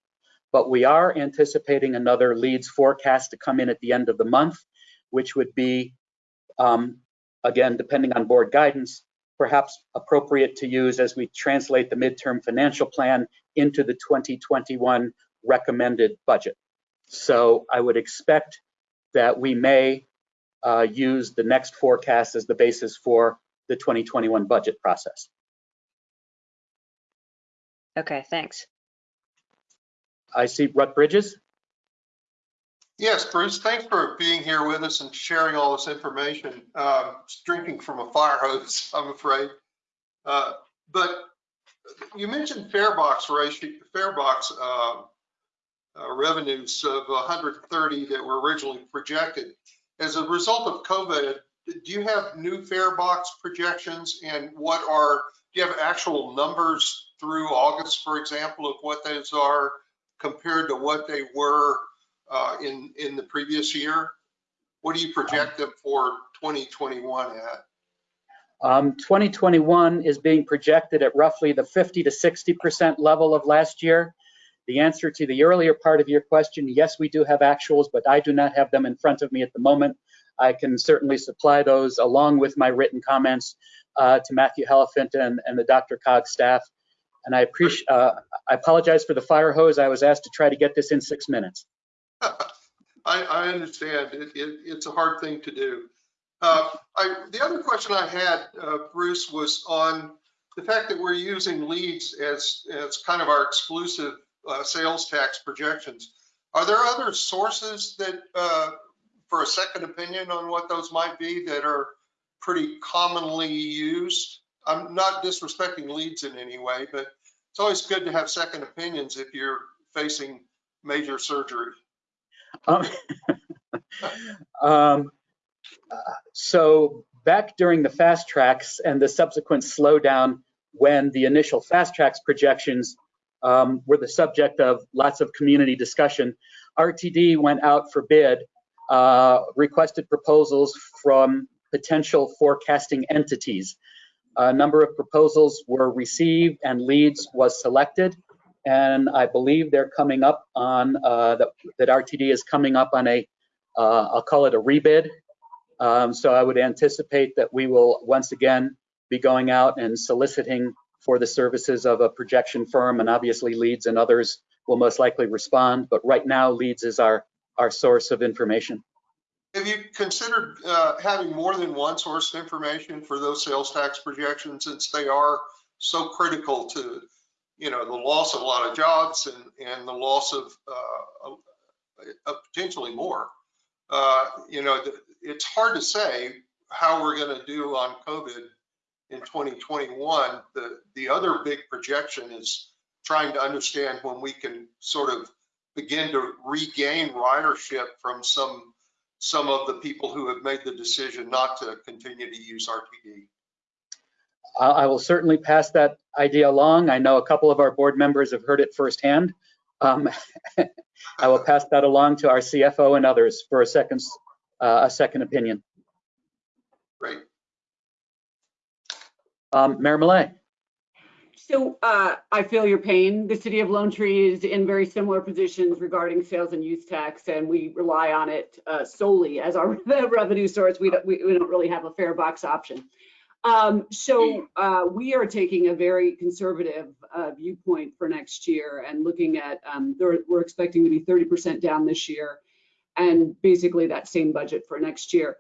But we are anticipating another Leeds forecast to come in at the end of the month, which would be, um, again, depending on board guidance, perhaps appropriate to use as we translate the midterm financial plan into the 2021 recommended budget. So I would expect that we may uh, use the next forecast as the basis for the 2021 budget process. Okay, thanks. I see Rutt Bridges. Yes, Bruce, thanks for being here with us and sharing all this information. Uh, Drinking from a fire hose, [LAUGHS] I'm afraid. Uh, But you mentioned fare box ratio, fare uh, uh, revenues of 130 that were originally projected. As a result of COVID, do you have new fare box projections and what are, do you have actual numbers through August, for example, of what those are compared to what they were uh, in, in the previous year? What do you project them for 2021 at? Um, 2021 is being projected at roughly the 50 to 60% level of last year. The answer to the earlier part of your question, yes, we do have actuals, but I do not have them in front of me at the moment. I can certainly supply those along with my written comments uh, to Matthew Helfant and, and the DRCOG staff. And I appreciate, uh, I apologize for the fire hose. I was asked to try to get this in six minutes. I, I understand. It, it, it's a hard thing to do. Uh, I, the other question I had, uh, Bruce, was on the fact that we're using Leeds as, as kind of our exclusive uh, sales tax projections. Are there other sources that, uh, for a second opinion on what those might be that are pretty commonly used? I'm not disrespecting Leeds in any way, but it's always good to have second opinions if you're facing major surgery. Um, [LAUGHS] um, uh, so back during the FasTracks and the subsequent slowdown when the initial FasTracks projections um, were the subject of lots of community discussion, RTD went out for bid, uh, requested proposals from potential forecasting entities. A number of proposals were received and Leeds was selected. And I believe they're coming up on, uh, that, that RTD is coming up on a, uh, I'll call it a rebid. Um, so I would anticipate that we will once again be going out and soliciting for the services of a projection firm and obviously Leeds and others will most likely respond. But right now Leeds is our, our source of information. Have you considered uh, having more than one source of information for those sales tax projections since they are so critical to, you know, the loss of a lot of jobs and, and the loss of, uh, potentially more? Uh, You know, it's hard to say how we're going to do on COVID in 2021. The, the other big projection is trying to understand when we can sort of begin to regain ridership from some some of the people who have made the decision not to continue to use RTD. I I will certainly pass that idea along. I know a couple of our board members have heard it firsthand. Um, [LAUGHS] I will pass that along to our CFO and others for a second, uh, a second opinion. Great. Um, Mayor Millet. So uh, I feel your pain. The city of Lone Tree is in very similar positions regarding sales and use tax, and we rely on it uh, solely as our [LAUGHS] revenue source. We don't, we we don't really have a fare box option. Um, So uh, we are taking a very conservative uh, viewpoint for next year and looking at, um, we're expecting to be 30% down this year and basically that same budget for next year.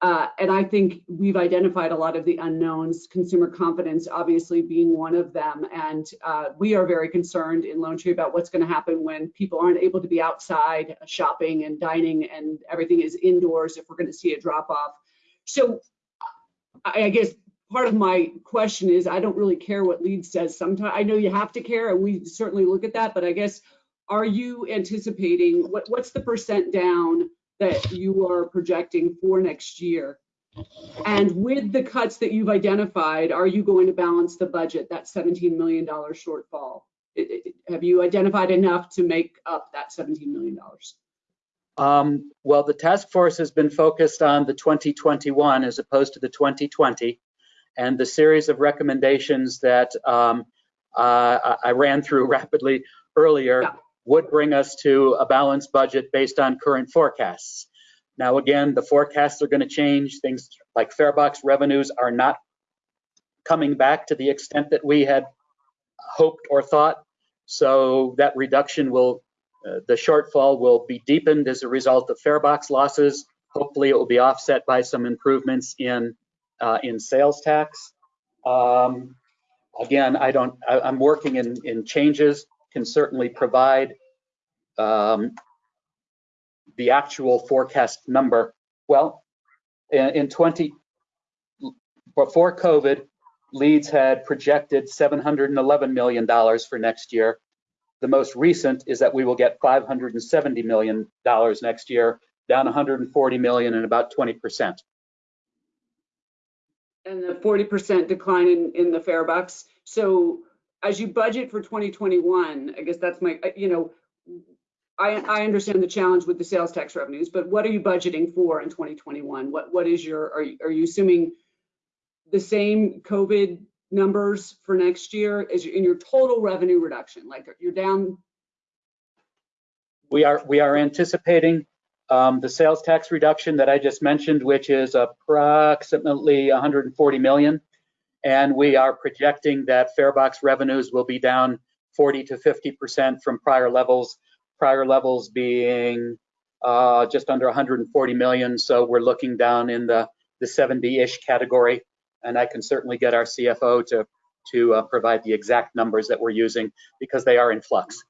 Uh, and I think we've identified a lot of the unknowns, consumer confidence obviously being one of them. And uh, we are very concerned in Lone Tree about what's going to happen when people aren't able to be outside shopping and dining and everything is indoors if we're going to see a drop off. So I guess part of my question is I don't really care what lead says. Sometimes I know you have to care and we certainly look at that, but I guess are you anticipating what, what's the percent down that you are projecting for next year? And with the cuts that you've identified, are you going to balance the budget, that $17 million shortfall? It- it- Have you identified enough to make up that $17 million? Um, well, the task force has been focused on the 2021 as opposed to the 2020. And the series of recommendations that um, uh, I ran through [LAUGHS] rapidly earlier Yeah. would bring us to a balanced budget based on current forecasts. Now, again, the forecasts are going to change. Things like farebox revenues are not coming back to the extent that we had hoped or thought. So that reduction will uh, the shortfall will be deepened as a result of farebox losses. Hopefully, it will be offset by some improvements in uh, in sales tax. Um, again, I don't. I, I'm working in in changes. Can certainly provide um, the actual forecast number, well, in, in 20, before COVID, Leeds had projected $711 million for next year. The most recent is that we will get $570 million next year, down 140 million and about 20%. And the 40% decline in, in the farebox. So as you budget for 2021, I guess that's my, you know, I, I understand the challenge with the sales tax revenues, but what are you budgeting for in 2021? What, what is your, are, you- are you assuming the same COVID numbers for next year your- in your total revenue reduction? Like you're down, We are, we are anticipating um, the sales tax reduction that I just mentioned, which is approximately 140 million. And we are projecting that farebox revenues will be down 40 to 50% from prior levels, prior levels being uh, just under 140 million. So we're looking down in the, the 70-ish category. And I can certainly get our CFO to, to uh, provide the exact numbers that we're using because they are in flux.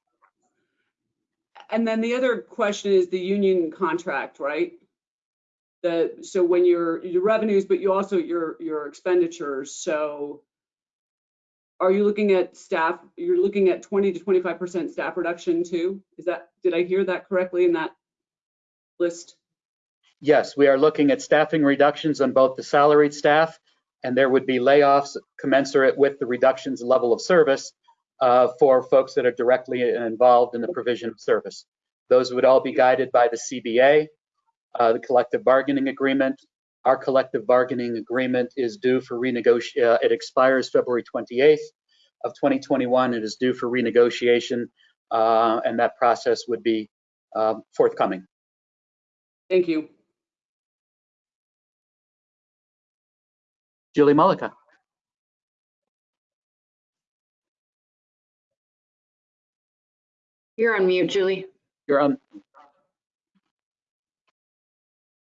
and then the other question is the union contract, right? The, so when your, your revenues, but you also your, your expenditures, so are you looking at staff, you're looking at 20 to 25% staff reduction too? Is that, did I hear that correctly in that list? Yes, we are looking at staffing reductions on both the salaried staff, and there would be layoffs commensurate with the reductions in level of service uh, for folks that are directly involved in the provision of service. Those would all be guided by the CBA, uh, the collective bargaining agreement. Our collective bargaining agreement is due for renegotiation, uh, it expires February 28th of 2021. It is due for renegotiation, uh, and that process would be uh, forthcoming. Thank you. Julie Mullica. You're on mute, Julie. You're on.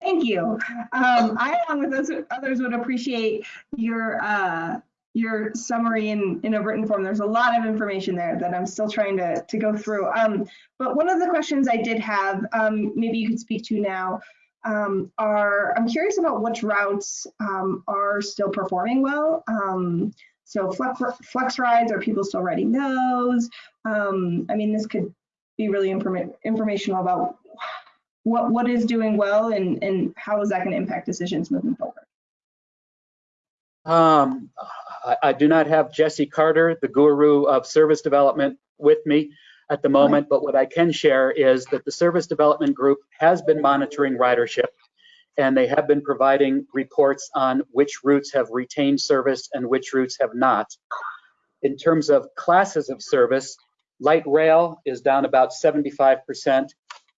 Thank you. Um, I, along with those others, would appreciate your uh, your summary in, in a written form. There's a lot of information there that I'm still trying to, to go through. Um, but one of the questions I did have, um, maybe you could speak to now, um, are I'm curious about which routes um, are still performing well. Um, so flex, flex rides, are people still riding those? Um, I mean, this could be really informa informational about what what is doing well and and how is that going to impact decisions moving forward Um, I, I do not have Jesse Carter, the guru of service development, with me at the moment, but what I can share is that the service development group has been monitoring ridership and they have been providing reports on which routes have retained service and which routes have not. In terms of classes of service, light rail is down about 75%.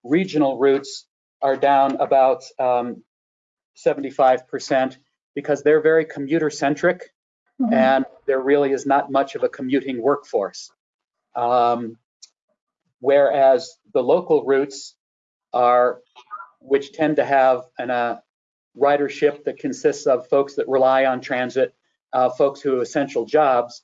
Regional routes are down about um, 75% because they're very commuter centric and there really is not much of a commuting workforce. Um, whereas the local routes are, which tend to have an uh, ridership that consists of folks that rely on transit, uh, folks who have essential jobs,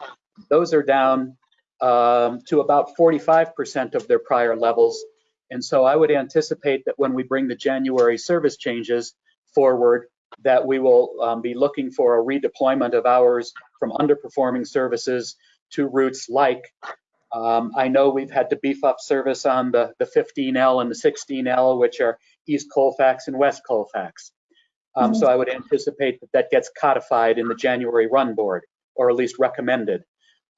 those are down um, to about 45% of their prior levels. And so I would anticipate that when we bring the January service changes forward, that we will um, be looking for a redeployment of hours from underperforming services to routes like, um, I know we've had to beef up service on the, the 15L and the 16L, which are East Colfax and West Colfax. Um, So I would anticipate that that gets codified in the January run board, or at least recommended.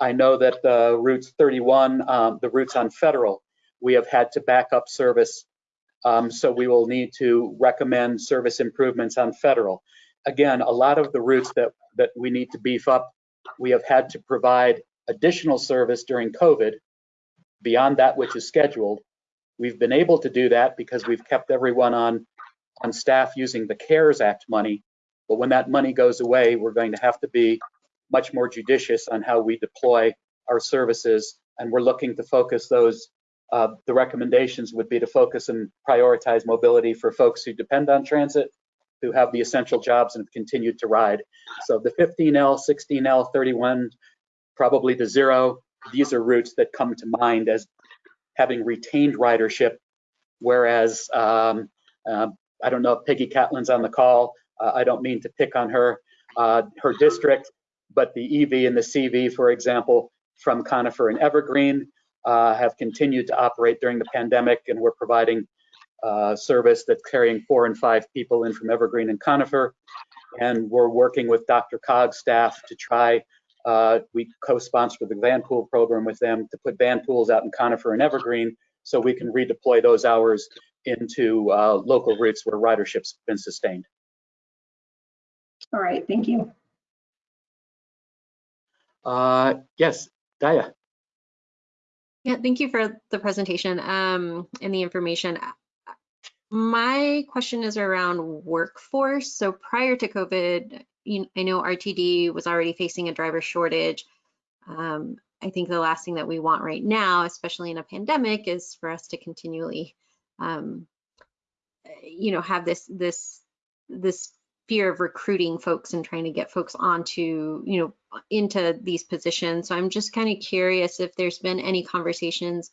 I know that the routes 31, um, the routes on Federal, we have had to back up service. Um, so we will need to recommend service improvements on Federal. Again, a lot of the routes that, that we need to beef up, we have had to provide additional service during COVID beyond that which is scheduled. We've been able to do that because we've kept everyone on, on staff using the CARES Act money. But when that money goes away, we're going to have to be much more judicious on how we deploy our services. And we're looking to focus those, uh, the recommendations would be to focus and prioritize mobility for folks who depend on transit, who have the essential jobs and have continued to ride. So the 15L, 16L, 31, probably the zero, these are routes that come to mind as having retained ridership, whereas um, uh, I don't know if Peggy Catlin's on the call. Uh, I don't mean to pick on her, uh, her district, but the EV and the CV, for example, from Conifer and Evergreen uh, have continued to operate during the pandemic, and we're providing uh, service that's carrying four and five people in from Evergreen and Conifer. And we're working with DRCOG's staff to try, uh, we co-sponsored the van pool program with them to put van pools out in Conifer and Evergreen so we can redeploy those hours into uh, local routes where ridership's been sustained. All right, thank you. Uh, yes, Daya. Yeah, thank you for the presentation um, and the information. My question is around workforce. So prior to COVID, I know RTD was already facing a driver shortage. Um, I think the last thing that we want right now, especially in a pandemic, is for us to continually, um, you know, have this this this fear of recruiting folks and trying to get folks onto, you know, into these positions. So I'm just kind of curious if there's been any conversations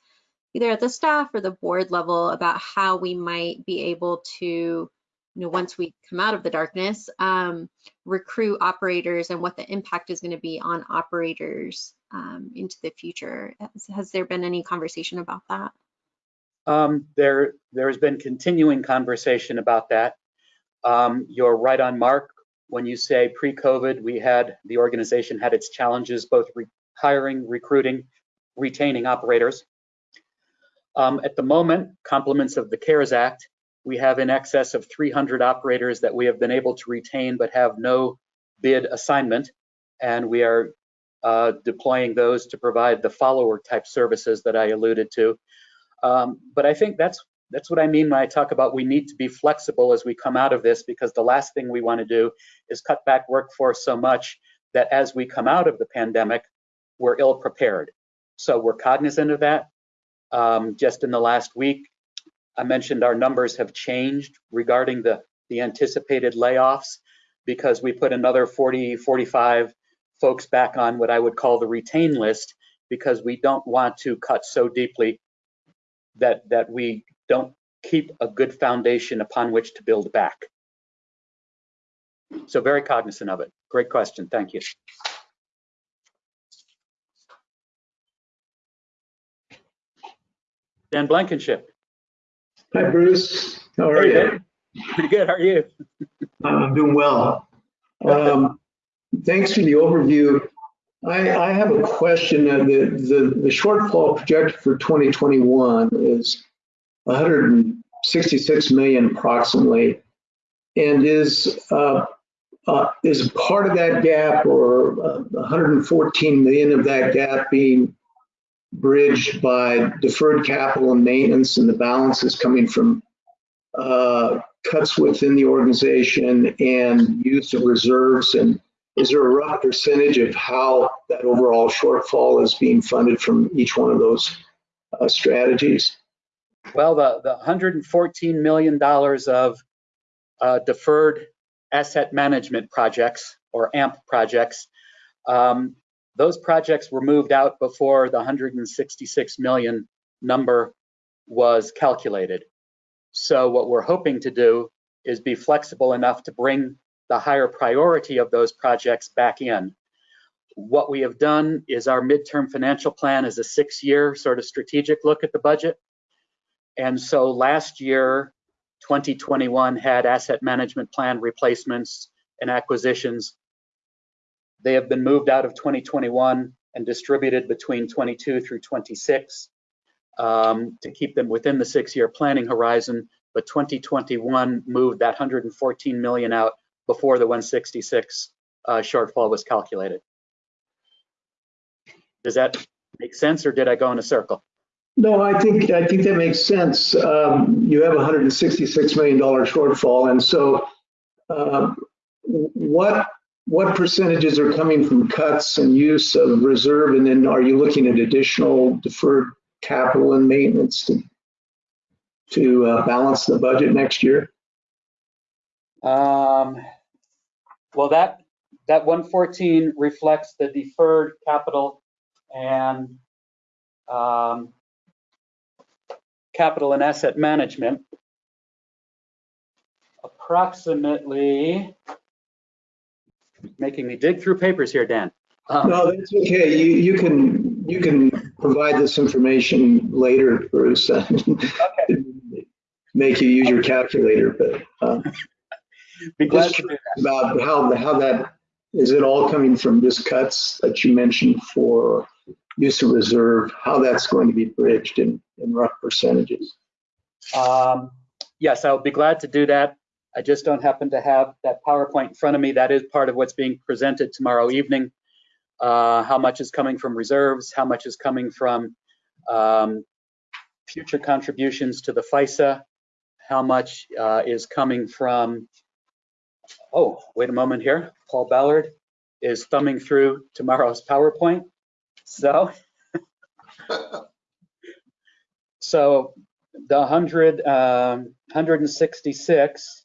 either at the staff or the board level about how we might be able to, you know, once we come out of the darkness, um, recruit operators and what the impact is going to be on operators um, into the future. Has, has there been any conversation about that? Um, there, there's been continuing conversation about that. Um, you're right on mark when you say pre-COVID, we had, the organization had its challenges, both re hiring, recruiting, retaining operators. Um, at the moment, compliments of the CARES Act, we have in excess of 300 operators that we have been able to retain but have no bid assignment. And we are uh, deploying those to provide the follower type services that I alluded to. Um, but I think that's that's what I mean when I talk about we need to be flexible as we come out of this because the last thing we want to do is cut back workforce so much that as we come out of the pandemic, we're ill prepared. So we're cognizant of that. Um, just in the last week, I mentioned our numbers have changed regarding the, the anticipated layoffs because we put another 40, 45 folks back on what I would call the retain list because we don't want to cut so deeply that, that we don't keep a good foundation upon which to build back. So very cognizant of it. Great question. Thank you. Dan Blankenship. Hi, Bruce. How are Hey, you? Pretty good. How are you? I'm doing well. Um, Thanks for the overview. I, I have a question. Uh, The, the, the shortfall projected for 2021 is 166 million approximately. And is, uh, uh, is part of that gap or uh, 114 million of that gap being bridged by deferred capital and maintenance and the balance is coming from uh, cuts within the organization and use of reserves? And is there a rough percentage of how that overall shortfall is being funded from each one of those uh, strategies? Well, the, the $114 million of uh, deferred asset management projects or AMP projects, um, those projects were moved out before the 166 million number was calculated. So what we're hoping to do is be flexible enough to bring the higher priority of those projects back in. What we have done is our midterm financial plan is a six-year sort of strategic look at the budget. And so last year, 2021 had asset management plan replacements and acquisitions. They have been moved out of 2021 and distributed between 22 through 26 um, to keep them within the six-year planning horizon. But 2021 moved that 114 million out before the 166 uh, shortfall was calculated. Does that make sense, or did I go in a circle? No, I think, I think that makes sense. Um, You have a $166 million shortfall, and so uh, what, what percentages are coming from cuts and use of reserve? And then are you looking at additional deferred capital and maintenance to, to uh, balance the budget next year? Um, well, that that 114 reflects the deferred capital and um, capital and asset management, approximately, making me dig through papers here, Dan. Um, No, that's okay. You, you can, you can provide this information later, Bruce. [LAUGHS] Make you use your calculator, but uh, Be glad to do that. about how, how that, is it all coming from just cuts that you mentioned for use of reserve, how that's going to be bridged in, in rough percentages? Um, Yes, I'll be glad to do that. I just don't happen to have that PowerPoint in front of me. That is part of what's being presented tomorrow evening. Uh, How much is coming from reserves? How much is coming from um, future contributions to the FISA? How much uh, is coming from, oh, wait a moment here. Paul Ballard is thumbing through tomorrow's PowerPoint. So [LAUGHS] So the 100, um, 166,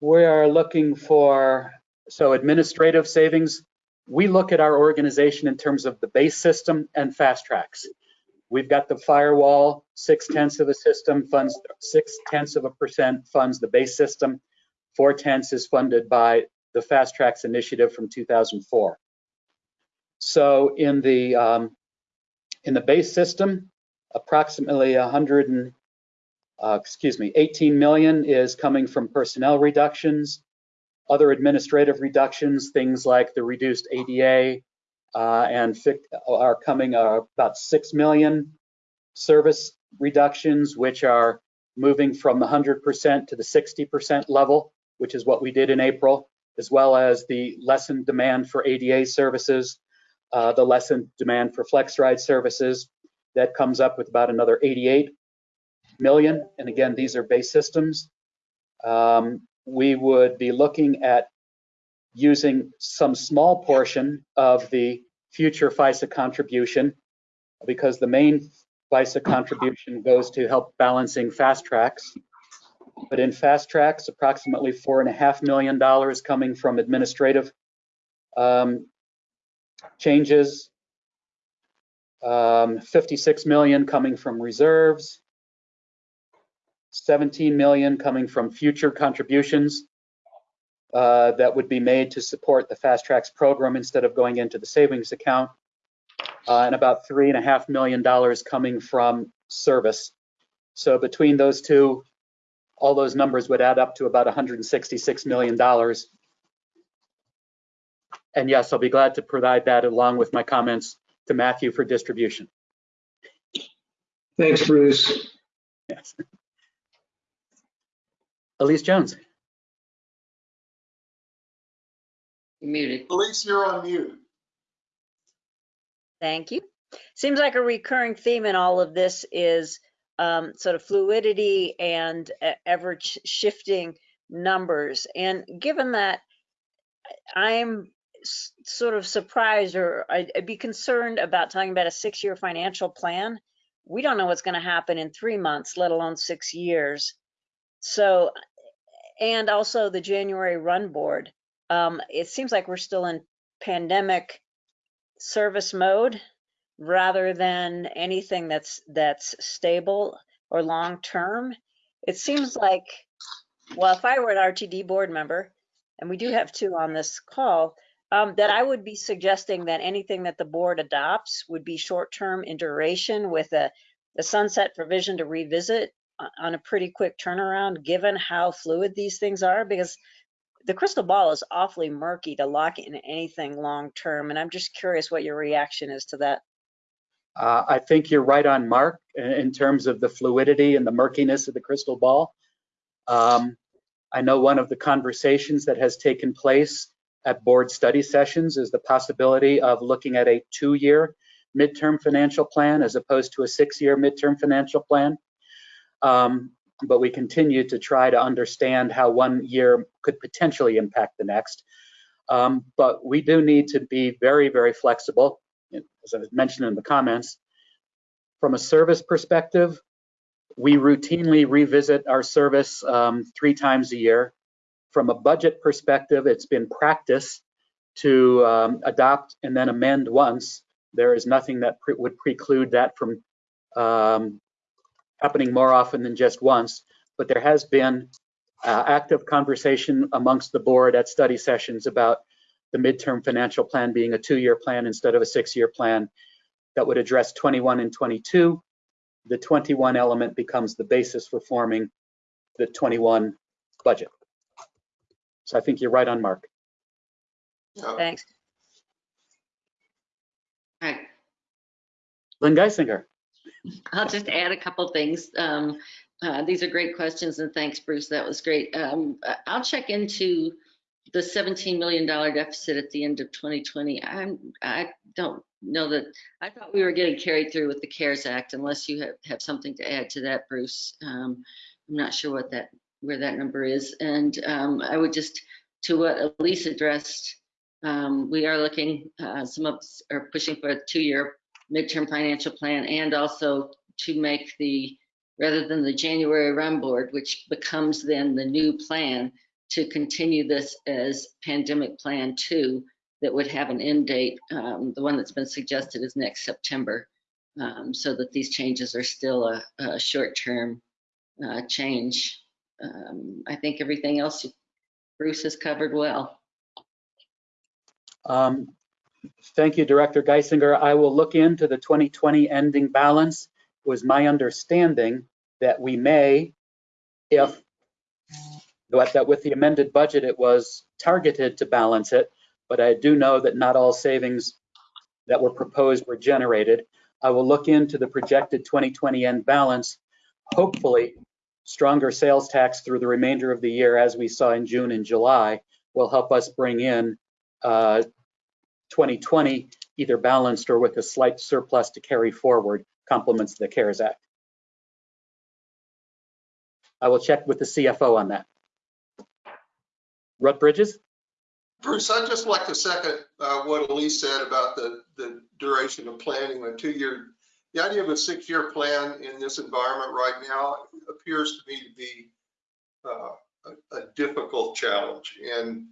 we are looking for, so administrative savings, we look at our organization in terms of the base system and FasTracks. We've got the firewall, six tenths of a system funds, six tenths of a percent funds the base system. Four tenths is funded by the FasTracks initiative from 2004. So in the, um, in the base system, approximately 100 and, uh, excuse me, 18 million is coming from personnel reductions, other administrative reductions, things like the reduced ADA, uh, and are coming uh, about 6 million service reductions, which are moving from the 100% to the 60% level, which is what we did in April, as well as the lessened demand for ADA services, uh, the lessened demand for FlexRide services. That comes up with about another 88 million. And again, these are base systems. Um, we would be looking at using some small portion of the future FISA contribution because the main FISA contribution goes to help balancing FasTracks. But in FasTracks, approximately four and a half million dollars coming from administrative um, changes, um, 56 million coming from reserves, 17 million coming from future contributions uh, that would be made to support the FasTracks program instead of going into the savings account, uh, and about three and a half million dollars coming from service. So between those two, all those numbers would add up to about 166 million dollars. And yes, I'll be glad to provide that along with my comments to Matthew for distribution. Thanks, Bruce. Yes. Elise Jones. Muted. Elise, you're on mute. Thank you. Seems like a recurring theme in all of this is um, sort of fluidity and e- ever shifting numbers. And given that I'm s- sort of surprised or I'd, I'd be concerned about talking about a six year financial plan, we don't know what's going to happen in three months, let alone six years. So, and also the January run board. Um, it seems like we're still in pandemic service mode rather than anything that's that's stable or long term. It seems like, well, if I were an RTD board member, and we do have two on this call, um, that I would be suggesting that anything that the board adopts would be short term in duration with a, a sunset provision to revisit on- a pretty quick turnaround, given how fluid these things are, because the crystal ball is awfully murky to lock in anything long term. And I'm just curious what your reaction is to that. Uh, I think you're right on mark in, in terms of the fluidity and the murkiness of the crystal ball. Um, I know one of the conversations that has taken place at board study sessions is the possibility of looking at a two-year midterm financial plan as opposed to a six-year midterm financial plan. Um, but we continue to try to understand how one year could potentially impact the next. Um, but we do need to be very, very flexible, as I mentioned in the comments. From a service perspective, we routinely revisit our service um, three times a year. From a budget perspective, it's been practice to um, adopt and then amend once. There is nothing that pre would preclude that from um, happening more often than just once, but there has been uh, active conversation amongst the board at study sessions about the midterm financial plan being a two-year plan instead of a six-year plan that would address 21 and 22. The 21 element becomes the basis for forming the 21 budget. So I think you're right on mark. Yeah. Thanks. All right, Lynn Guissinger. I'll just add a couple things. Um, uh, These are great questions and thanks, Bruce. That was great. Um, I'll check into the $17 million deficit at the end of 2020. I'm, I don't know that, I thought we were getting carried through with the CARES Act unless you have, have something to add to that, Bruce. Um, I'm not sure what that, where that number is. And um, I would just, to what Elise addressed, um, we are looking, uh, some of us are pushing for a two-year midterm financial plan and also to make the, rather than the January run board, which becomes then the new plan, to continue this as pandemic plan two that would have an end date. Um, the one that's been suggested is next September, um, so that these changes are still a, a short-term uh, change. Um, I think everything else Bruce has covered well. Um, Thank you, Director Guissinger. I will look into the 2020 ending balance. It was my understanding that we may, if, that with the amended budget, it was targeted to balance it, but I do know that not all savings that were proposed were generated. I will look into the projected 2020 end balance. Hopefully, stronger sales tax through the remainder of the year, as we saw in June and July, will help us bring in uh, 2020 either balanced or with a slight surplus to carry forward complements the CARES Act. I will check with the CFO on that. Rutt Bridges? Bruce, I'd just like to second uh, what Elise said about the, the duration of planning, a two-year, the idea of a six-year plan in this environment right now appears to me to be uh, a, a difficult challenge. And,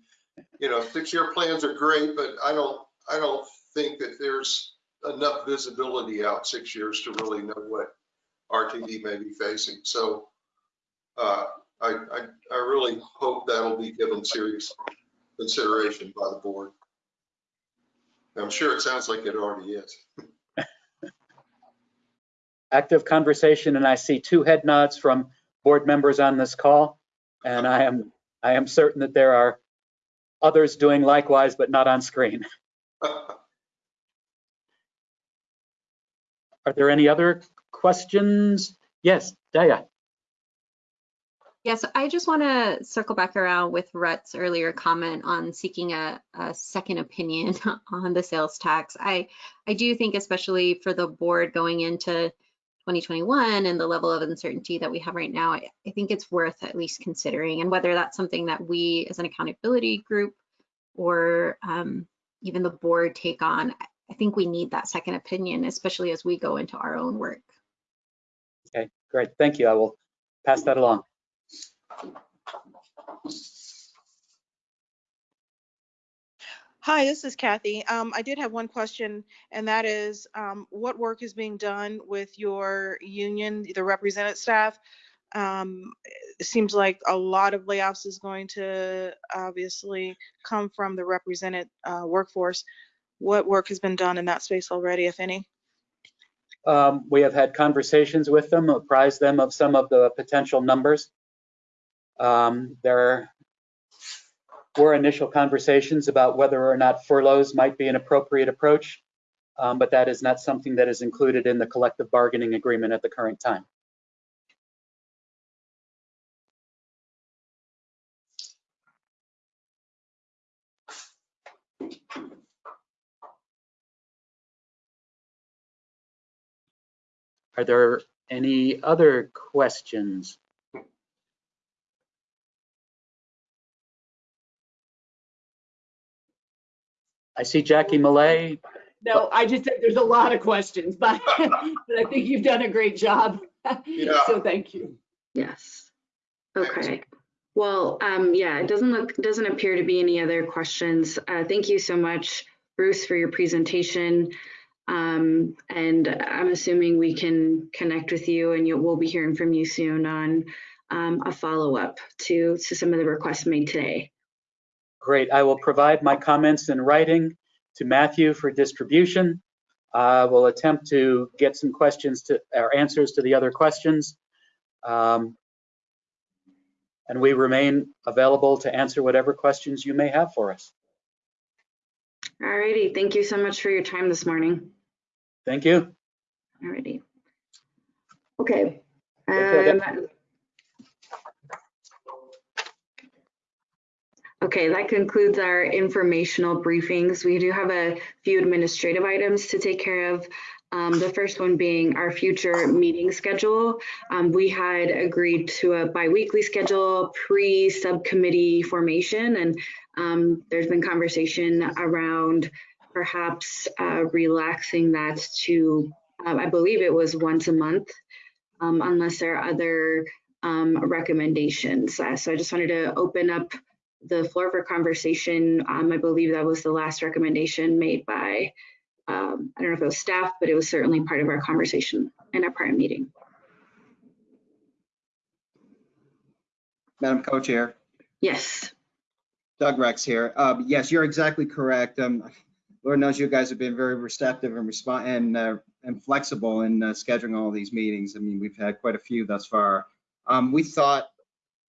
you know, six-year plans are great, but I don't, I don't think that there's enough visibility out six years to really know what RTD may be facing. So uh, I, I, I really hope that'll be given serious consideration by the board. I'm sure it sounds like it already is. [LAUGHS] Active conversation, and I see two head nods from board members on this call. And I am, I am certain that there are others doing likewise, but not on screen. [LAUGHS] [LAUGHS] Are there any other questions? Yes, Daya. Yes, I just want to circle back around with Rutt's earlier comment on seeking a, a second opinion [LAUGHS] on the sales tax. I, I do think especially for the board going into 2021 and the level of uncertainty that we have right now, I, I think it's worth at least considering and whether that's something that we as an accountability group or um, even the board take on. I think we need that second opinion, especially as we go into our own work. Okay, great. Thank you. I will pass that along. Hi, this is Kathy. Um, I did have one question, and that is, um, what work is being done with your union, the represented staff? Um, it seems like a lot of layoffs is going to obviously come from the represented uh, workforce. What work has been done in that space already, if any? Um, we have had conversations with them, apprised them of some of the potential numbers. Um, there were initial conversations about whether or not furloughs might be an appropriate approach, um, but that is not something that is included in the collective bargaining agreement at the current time. Are there any other questions? I see Jackie Millet. No, I just said there's a lot of questions, but, [LAUGHS] but I think you've done a great job. Yeah. So thank you. Yes. Okay. Well, um, yeah, it doesn't look, doesn't appear to be any other questions. Uh, thank you so much, Bruce, for your presentation. Um, and I'm assuming we can connect with you and you, we'll be hearing from you soon on um, a follow-up to, to some of the requests made today. Great. I will provide my comments in writing to Matthew for distribution. I will attempt to get some questions to, or answers to the other questions. Um, And we remain available to answer whatever questions you may have for us. Alrighty, thank you so much for your time this morning. Thank you. Alrighty. Okay. Okay, um, Okay, that concludes our informational briefings. We do have a few administrative items to take care of. Um, the first one being our future meeting schedule. Um, we had agreed to a biweekly schedule pre-subcommittee formation and um, there's been conversation around perhaps uh, relaxing that to, uh, I believe it was once a month, um, unless there are other um, recommendations. Uh, so I just wanted to open up the floor for conversation. Um, I believe that was the last recommendation made by, um, I don't know if it was staff, but it was certainly part of our conversation in our prior meeting. Madam Co-Chair, Yes. Doug Rex here. Um, Yes, you're exactly correct. Lord knows you guys have been very receptive and respond and uh, and flexible in uh, scheduling all these meetings. I mean, we've had quite a few thus far. Um, We thought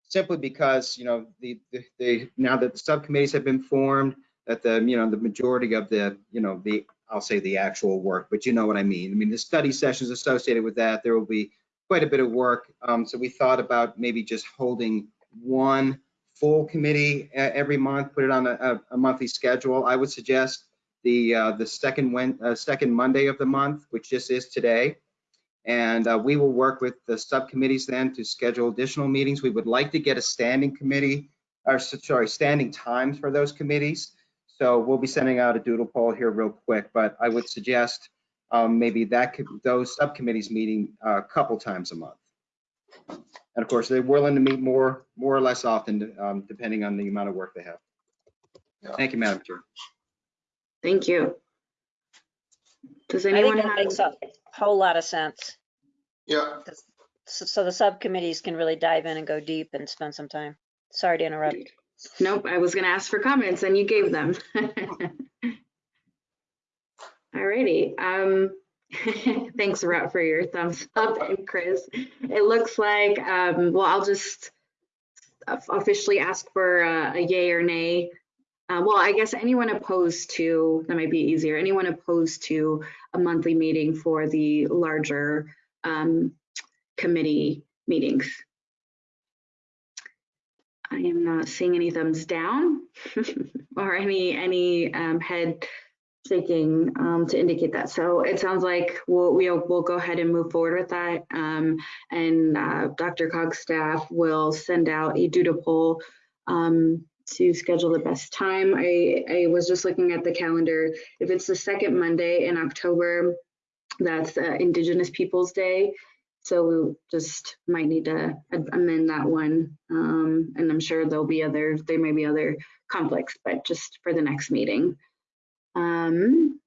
simply because, you know, the, the- the, now that the subcommittees have been formed, that the, you know, the majority of the, you know, the, I'll say the actual work, but you know what I mean. I mean, the study sessions associated with that, there will be quite a bit of work. Um, So we thought about maybe just holding one full committee e- every month, put it on a- a monthly schedule. I would suggest the, uh, the second Wed, uh, second Monday of the month, which just is today. And uh, we will work with the subcommittees then to schedule additional meetings. We would like to get a standing committee, or sorry, standing times for those committees. So we'll be sending out a doodle poll here real quick, but I would suggest um, maybe that could, those subcommittees meeting uh, a couple times a month. And of course, they're willing to meet more, more or less often, um, depending on the amount of work they have. Thank you, Madam Chair. Thank you. Does I think anyone that have? makes a whole lot of sense. Yeah, So, so the subcommittees can really dive in and go deep and spend some time. Sorry to interrupt. Nope, I was gonna ask for comments and you gave them. [LAUGHS] Alrighty, um, [LAUGHS] thanks Rutt for your thumbs up and Chris. It looks like, um, well, I'll just officially ask for uh, a yay or nay. Uh, well, I guess anyone opposed to, that might be easier, anyone opposed to a monthly meeting for the larger um, committee meetings? I am not seeing any thumbs down [LAUGHS] or any any um, head shaking um, to indicate that. So it sounds like we'll we'll, we'll go ahead and move forward with that. Um, and uh, DRCOG's staff will send out a doodle poll um, to schedule the best time. I, I was just looking at the calendar. If it's the second Monday in October, that's uh, Indigenous Peoples Day. So we just might need to amend that one. Um, and I'm sure there'll be other, there may be other conflicts, but just for the next meeting. Um,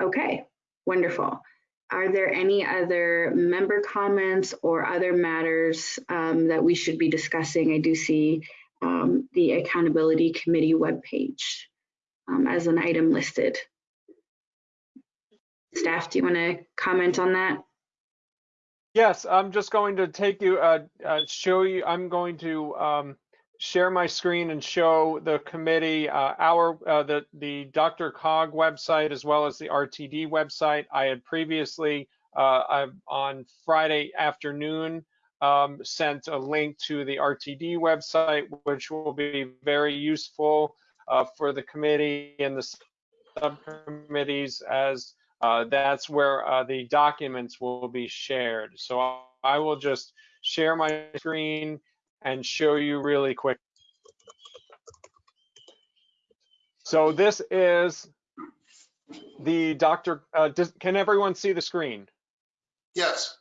okay, wonderful. Are there any other member comments or other matters um, that we should be discussing? I do see um, the Accountability Committee webpage um, as an item listed. Staff, do you want to comment on that? Yes, I'm just going to take you, uh, uh, show you, I'm going to um, share my screen and show the committee uh, our, uh, the, the DRCOG website as well as the RTD website. I had previously, uh, on Friday afternoon, um, sent a link to the RTD website, which will be very useful uh, for the committee and the subcommittees as uh, that's where uh, the documents will be shared. So I will just share my screen and show you really quick. So this is the Dr. Uh, does, can everyone see the screen? yes,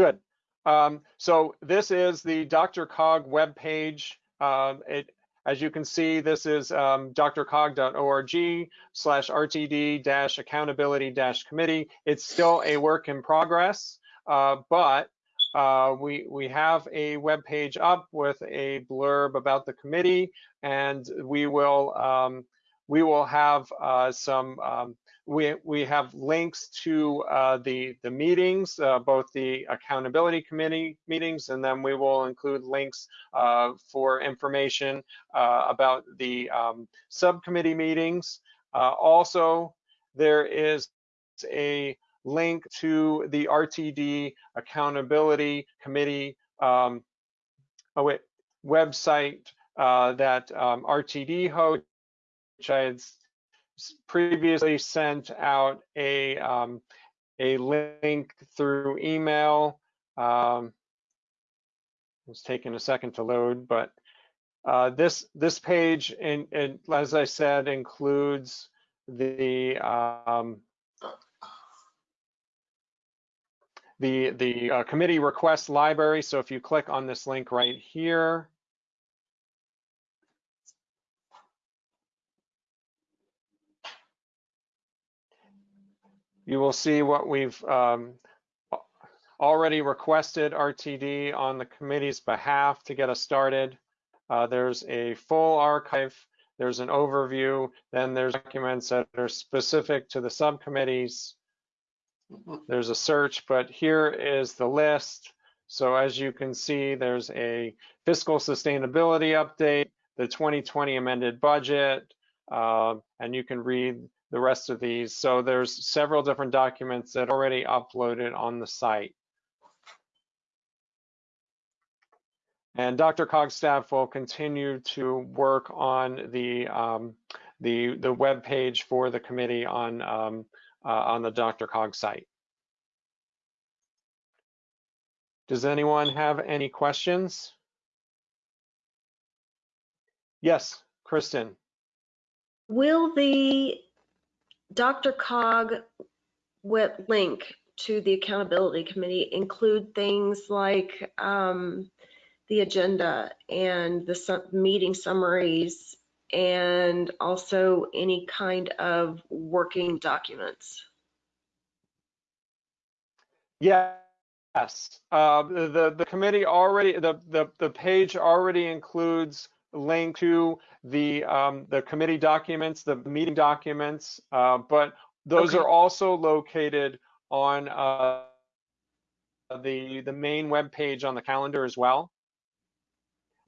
Good. Um, so this is the DRCOG webpage. Um, it as you can see, this is um, drcog.org slash RTD dash accountability dash committee. It's still a work in progress, uh, but uh, we, we have a web page up with a blurb about the committee and we will, um, we will have uh, some, um, we, we have links to uh, the, the meetings, uh, both the accountability committee meetings, and then we will include links uh, for information uh, about the um, subcommittee meetings. Uh, also, there is a link to the RTD Accountability Committee um, oh wait, website uh, that um, RTD hosts, which I had previously sent out a um, a link through email. Um, it's taking a second to load, but uh, this this page, and, as I said, includes the um, the the uh, committee request library. So if you click on this link right here, you will see what we've um, already requested RTD on the committee's behalf to get us started. Uh, there's a full archive, there's an overview, then there's documents that are specific to the subcommittees. There's a search, but here is the list. So as you can see, there's a fiscal sustainability update, the 2020 amended budget, uh, and you can read the rest of these. So there's several different documents that already uploaded on the site. And DRCOG staff will continue to work on the um, the the web page for the committee on um, uh, on the DRCOG site. Does anyone have any questions? Yes, Kristen. Will the DRCOG web link to the accountability committee include things like um, the agenda and the su meeting summaries and also any kind of working documents? Yes. Uh, the the committee already the the the page already includes link to the um, the committee documents, the meeting documents, uh, but those Okay. are also located on uh, the the main web page on the calendar as well.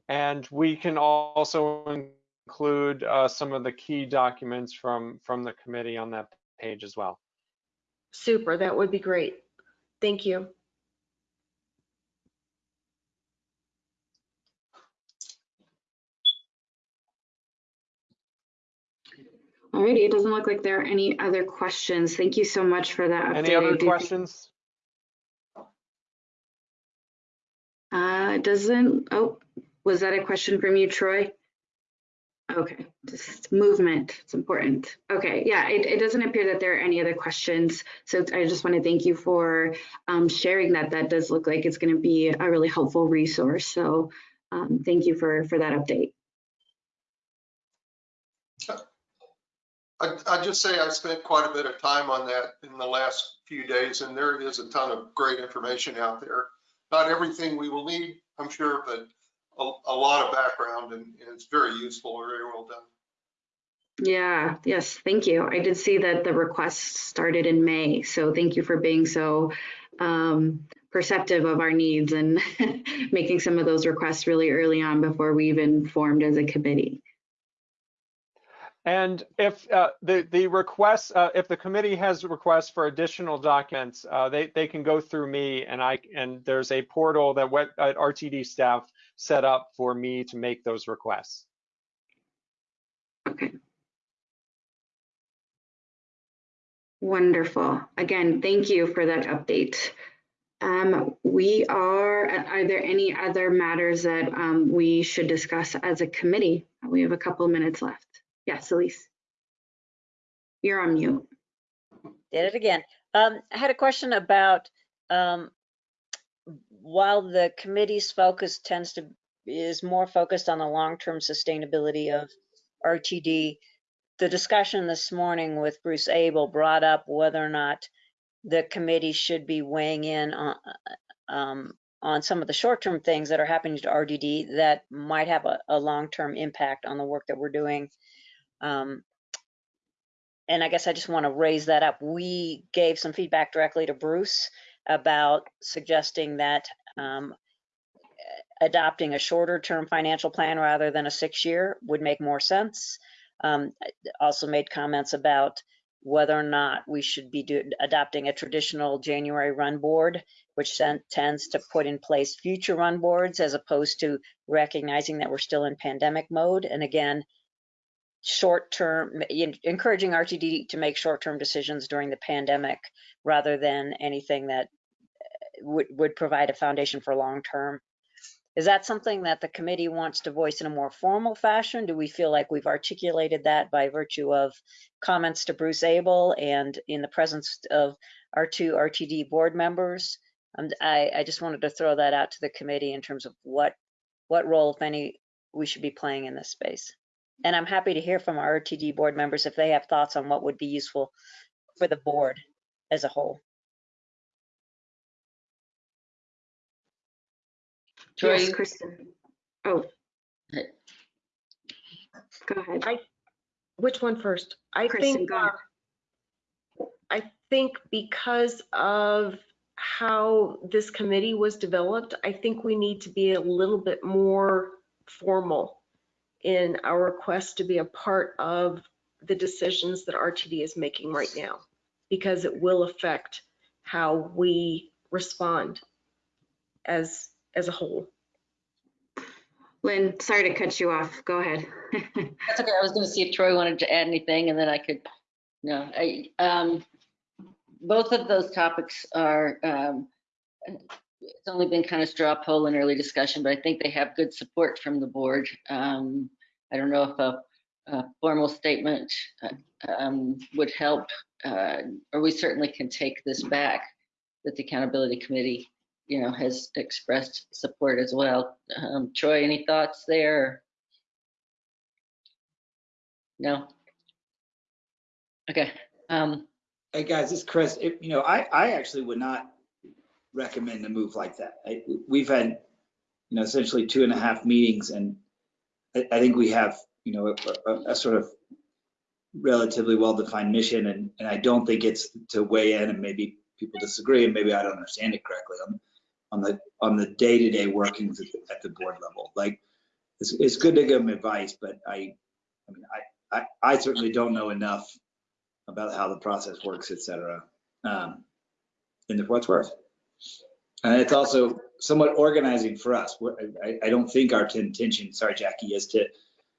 And we can also include uh, some of the key documents from from the committee on that page as well. Super, that would be great. Thank you. Alrighty, it doesn't look like there are any other questions. Thank you so much for that. Any update. Other questions? Uh, it doesn't, oh, was that a question from you, Troy? Okay, just movement, it's important. Okay, yeah, it, it doesn't appear that there are any other questions. So I just want to thank you for um, sharing that. That does look like it's going to be a really helpful resource. So um, thank you for, for that update. I, I just say I spent quite a bit of time on that in the last few days, and there is a ton of great information out there. Not everything we will need, I'm sure, but a, a lot of background, and, and it's very useful, very well done. Yeah, yes, thank you. I did see that the request started in May, so thank you for being so um, perceptive of our needs and [LAUGHS] making some of those requests really early on before we even formed as a committee. And if uh, the the requests, uh, if the committee has requests for additional documents, uh, they they can go through me, and I and there's a portal that uh, RTD staff set up for me to make those requests. Okay. Wonderful. Again, thank you for that update. Um, we are, are there any other matters that um, we should discuss as a committee? We have a couple minutes left. Yes, Elise. You're on mute. Did it again. Um, I had a question about, um, while the committee's focus tends to is more focused on the long-term sustainability of RTD. The discussion this morning with Bruce Abel brought up whether or not the committee should be weighing in on, um, on some of the short-term things that are happening to RTD that might have a, a long-term impact on the work that we're doing. Um, and I guess I just want to raise that up. We gave some feedback directly to Bruce about suggesting that um, adopting a shorter term financial plan rather than a six year would make more sense. Um, also made comments about whether or not we should be do, adopting a traditional January run board, which tends to put in place future run boards as opposed to recognizing that we're still in pandemic mode. And again, short term, encouraging RTD to make short term decisions during the pandemic rather than anything that would, would provide a foundation for long term. Is that something that the committee wants to voice in a more formal fashion? Do we feel like we've articulated that by virtue of comments to Bruce Abel and in the presence of our two RTD board members? Um, I, I just wanted to throw that out to the committee in terms of what what role, if any, we should be playing in this space. And I'm happy to hear from our RTD board members if they have thoughts on what would be useful for the board as a whole. Troy, Yes, you- Kristen. Oh. Go ahead. I, which one first? I Kristen, think, go ahead. uh, I think because of how this committee was developed, I think we need to be a little bit more formal in our request to be a part of the decisions that RTD is making right now, because it will affect how we respond as, as a whole. Lynn, sorry to cut you off. Go ahead. [LAUGHS] That's okay. I was going to see if Troy wanted to add anything and then I could, no, I, um, both of those topics are, um, it's only been kind of straw poll and early discussion, but I think they have good support from the board. Um, I don't know if a, a formal statement, uh, um, would help, uh, or we certainly can take this back that the accountability committee, you know, has expressed support as well. Um, Troy, any thoughts there? No? Okay, um, Hey, guys, is Chris. If- You know, I, I actually would not recommend a move like that. I- We've had, you know, essentially two and a half meetings and I, I think we have, you know, a, a- a sort of relatively well-defined mission and, and I don't think it's to weigh in and maybe people disagree and maybe I don't understand it correctly on, on the, on the day-to-day workings at the, at the board level. Like, it's, it's good to give them advice, but I, I mean, I, I, I certainly don't know enough about how the process works, et cetera, um, in the what's worth. And it's also somewhat organizing for us. We're- I, I don't think our intention, sorry, Jackie, is to,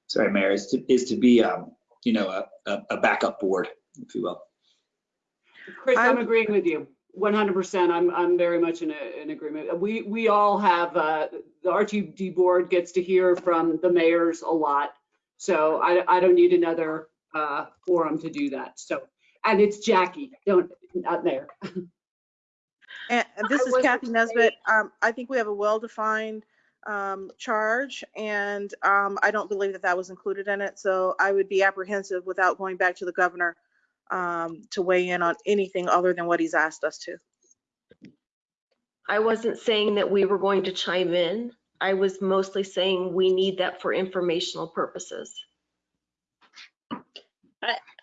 sorry, Mayor, is to, is to be, um, you know, a, a, a backup board, if you will. Chris, I'm I'm- agreeing with you. 100%. I'm, I'm very much in, a, in agreement. We, we all have, uh, the RTD board gets to hear from the mayors a lot. So I, I don't need another, uh, forum to do that. So, and it's Jackie, don't, not Mayor. [LAUGHS] And and this is Kathy saying- Nesbitt. Um, I think we have a well-defined um, charge, and um, I don't believe that that was included in it. So I would be apprehensive without going back to the governor um, to weigh in on anything other than what he's asked us to. I wasn't saying that we were going to chime in. I was mostly saying we need that for informational purposes.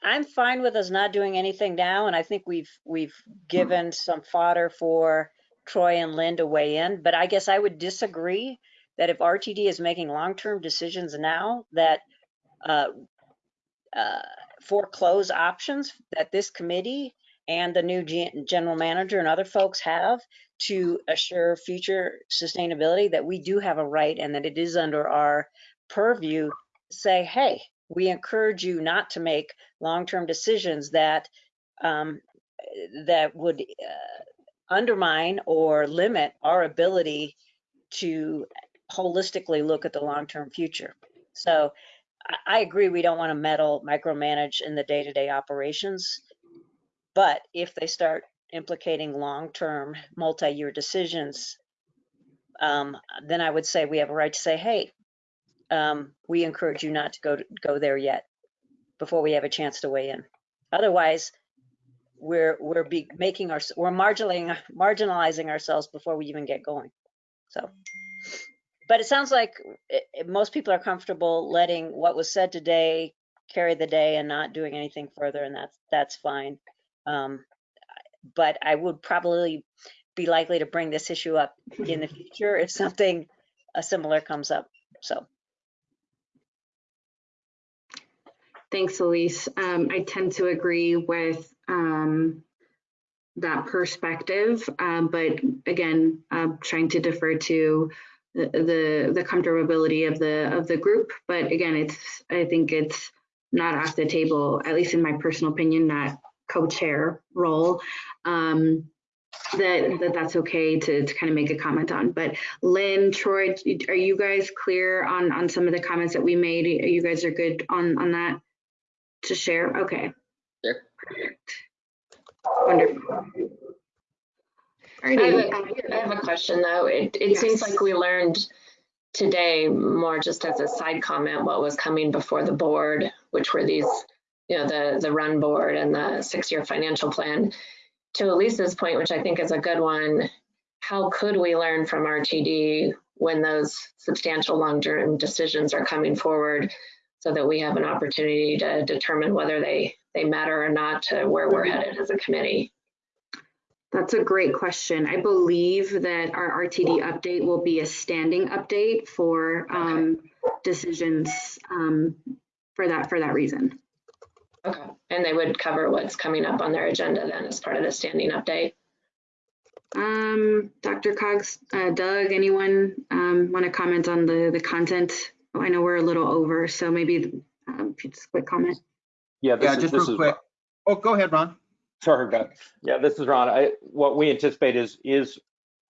I'm fine with us not doing anything now, and I think we've, we've given some fodder for Troy and Lynn to weigh in, but I guess I would disagree that if RTD is making long-term decisions now, that uh, uh, foreclose options that this committee and the new gen- general manager and other folks have to assure future sustainability, that we do have a right and that it is under our purview, say, hey, we encourage you not to make long-term decisions that um, that would uh, undermine or limit our ability to holistically look at the long-term future. So I, agree we don't want to meddle, micromanage in the day-to-day operations, but if they start implicating long-term, multi-year decisions, um, then I would say we have a right to say, hey, um, we encourage you not to go, go there yet before we have a chance to weigh in. Otherwise, we're, we're be making our, we're marginalizing, marginalizing ourselves before we even get going. So, but it sounds like it, it- most people are comfortable letting what was said today carry the day and not doing anything further, and that's, that's fine. Um, but I would probably be likely to bring this issue up in the [LAUGHS] future if something uh, similar comes up. So, Thanks, Elise. Um, I tend to agree with um, that perspective, um, but again, I'm trying to defer to the, the the comfortability of the of the group. But again, it's I think it's not off the table, at least in my personal opinion, that co-chair role. Um, that, that that's okay to, to kind of make a comment on. But Lynn, Troy, are you guys clear on on some of the comments that we made? You guys are good on on that to share? Okay. Sure. Perfect. Wonderful. I have, a, I have a question though. It, it seems like we learned today more just as a side comment what was coming before the board, which were these, you know, the the run board and the six-year financial plan. To Elisa's point, which I think is a good one, how could we learn from RTD when those substantial long-term decisions are coming forward so that we have an opportunity to determine whether they they matter or not to where we're headed as a committee? That's a great question. I believe that our RTD update will be a standing update for um, decisions um, for that for that reason. Okay, and they would cover what's coming up on their agenda then as part of the standing update? Um, DRCOG's, uh, Doug, anyone um, want to comment on the the content? Oh, I know we're a little over, so maybe um, just a quick comment. Yeah, this Yeah, is, just this real is, quick. Oh, go ahead, Ron. sorry, Beth. Yeah, this is Ron. I, what we anticipate is, is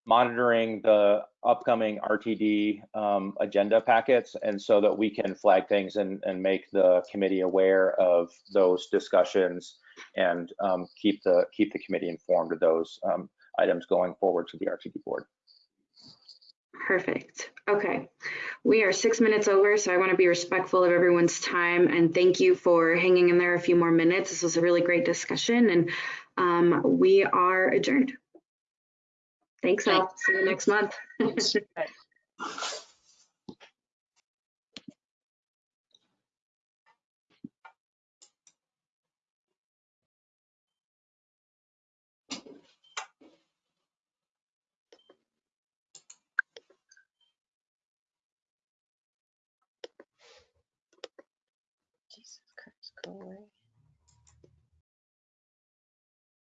monitoring the upcoming RTD um, agenda packets and so that we can flag things and, and make the committee aware of those discussions and um, keep the, keep the committee informed of those um, items going forward to the RTD board. Perfect. Okay. We are six minutes over, so I want to be respectful of everyone's time and thank you for hanging in there a few more minutes. This was a really great discussion and um, we are adjourned. Thanks all. See you next month. [LAUGHS] Away.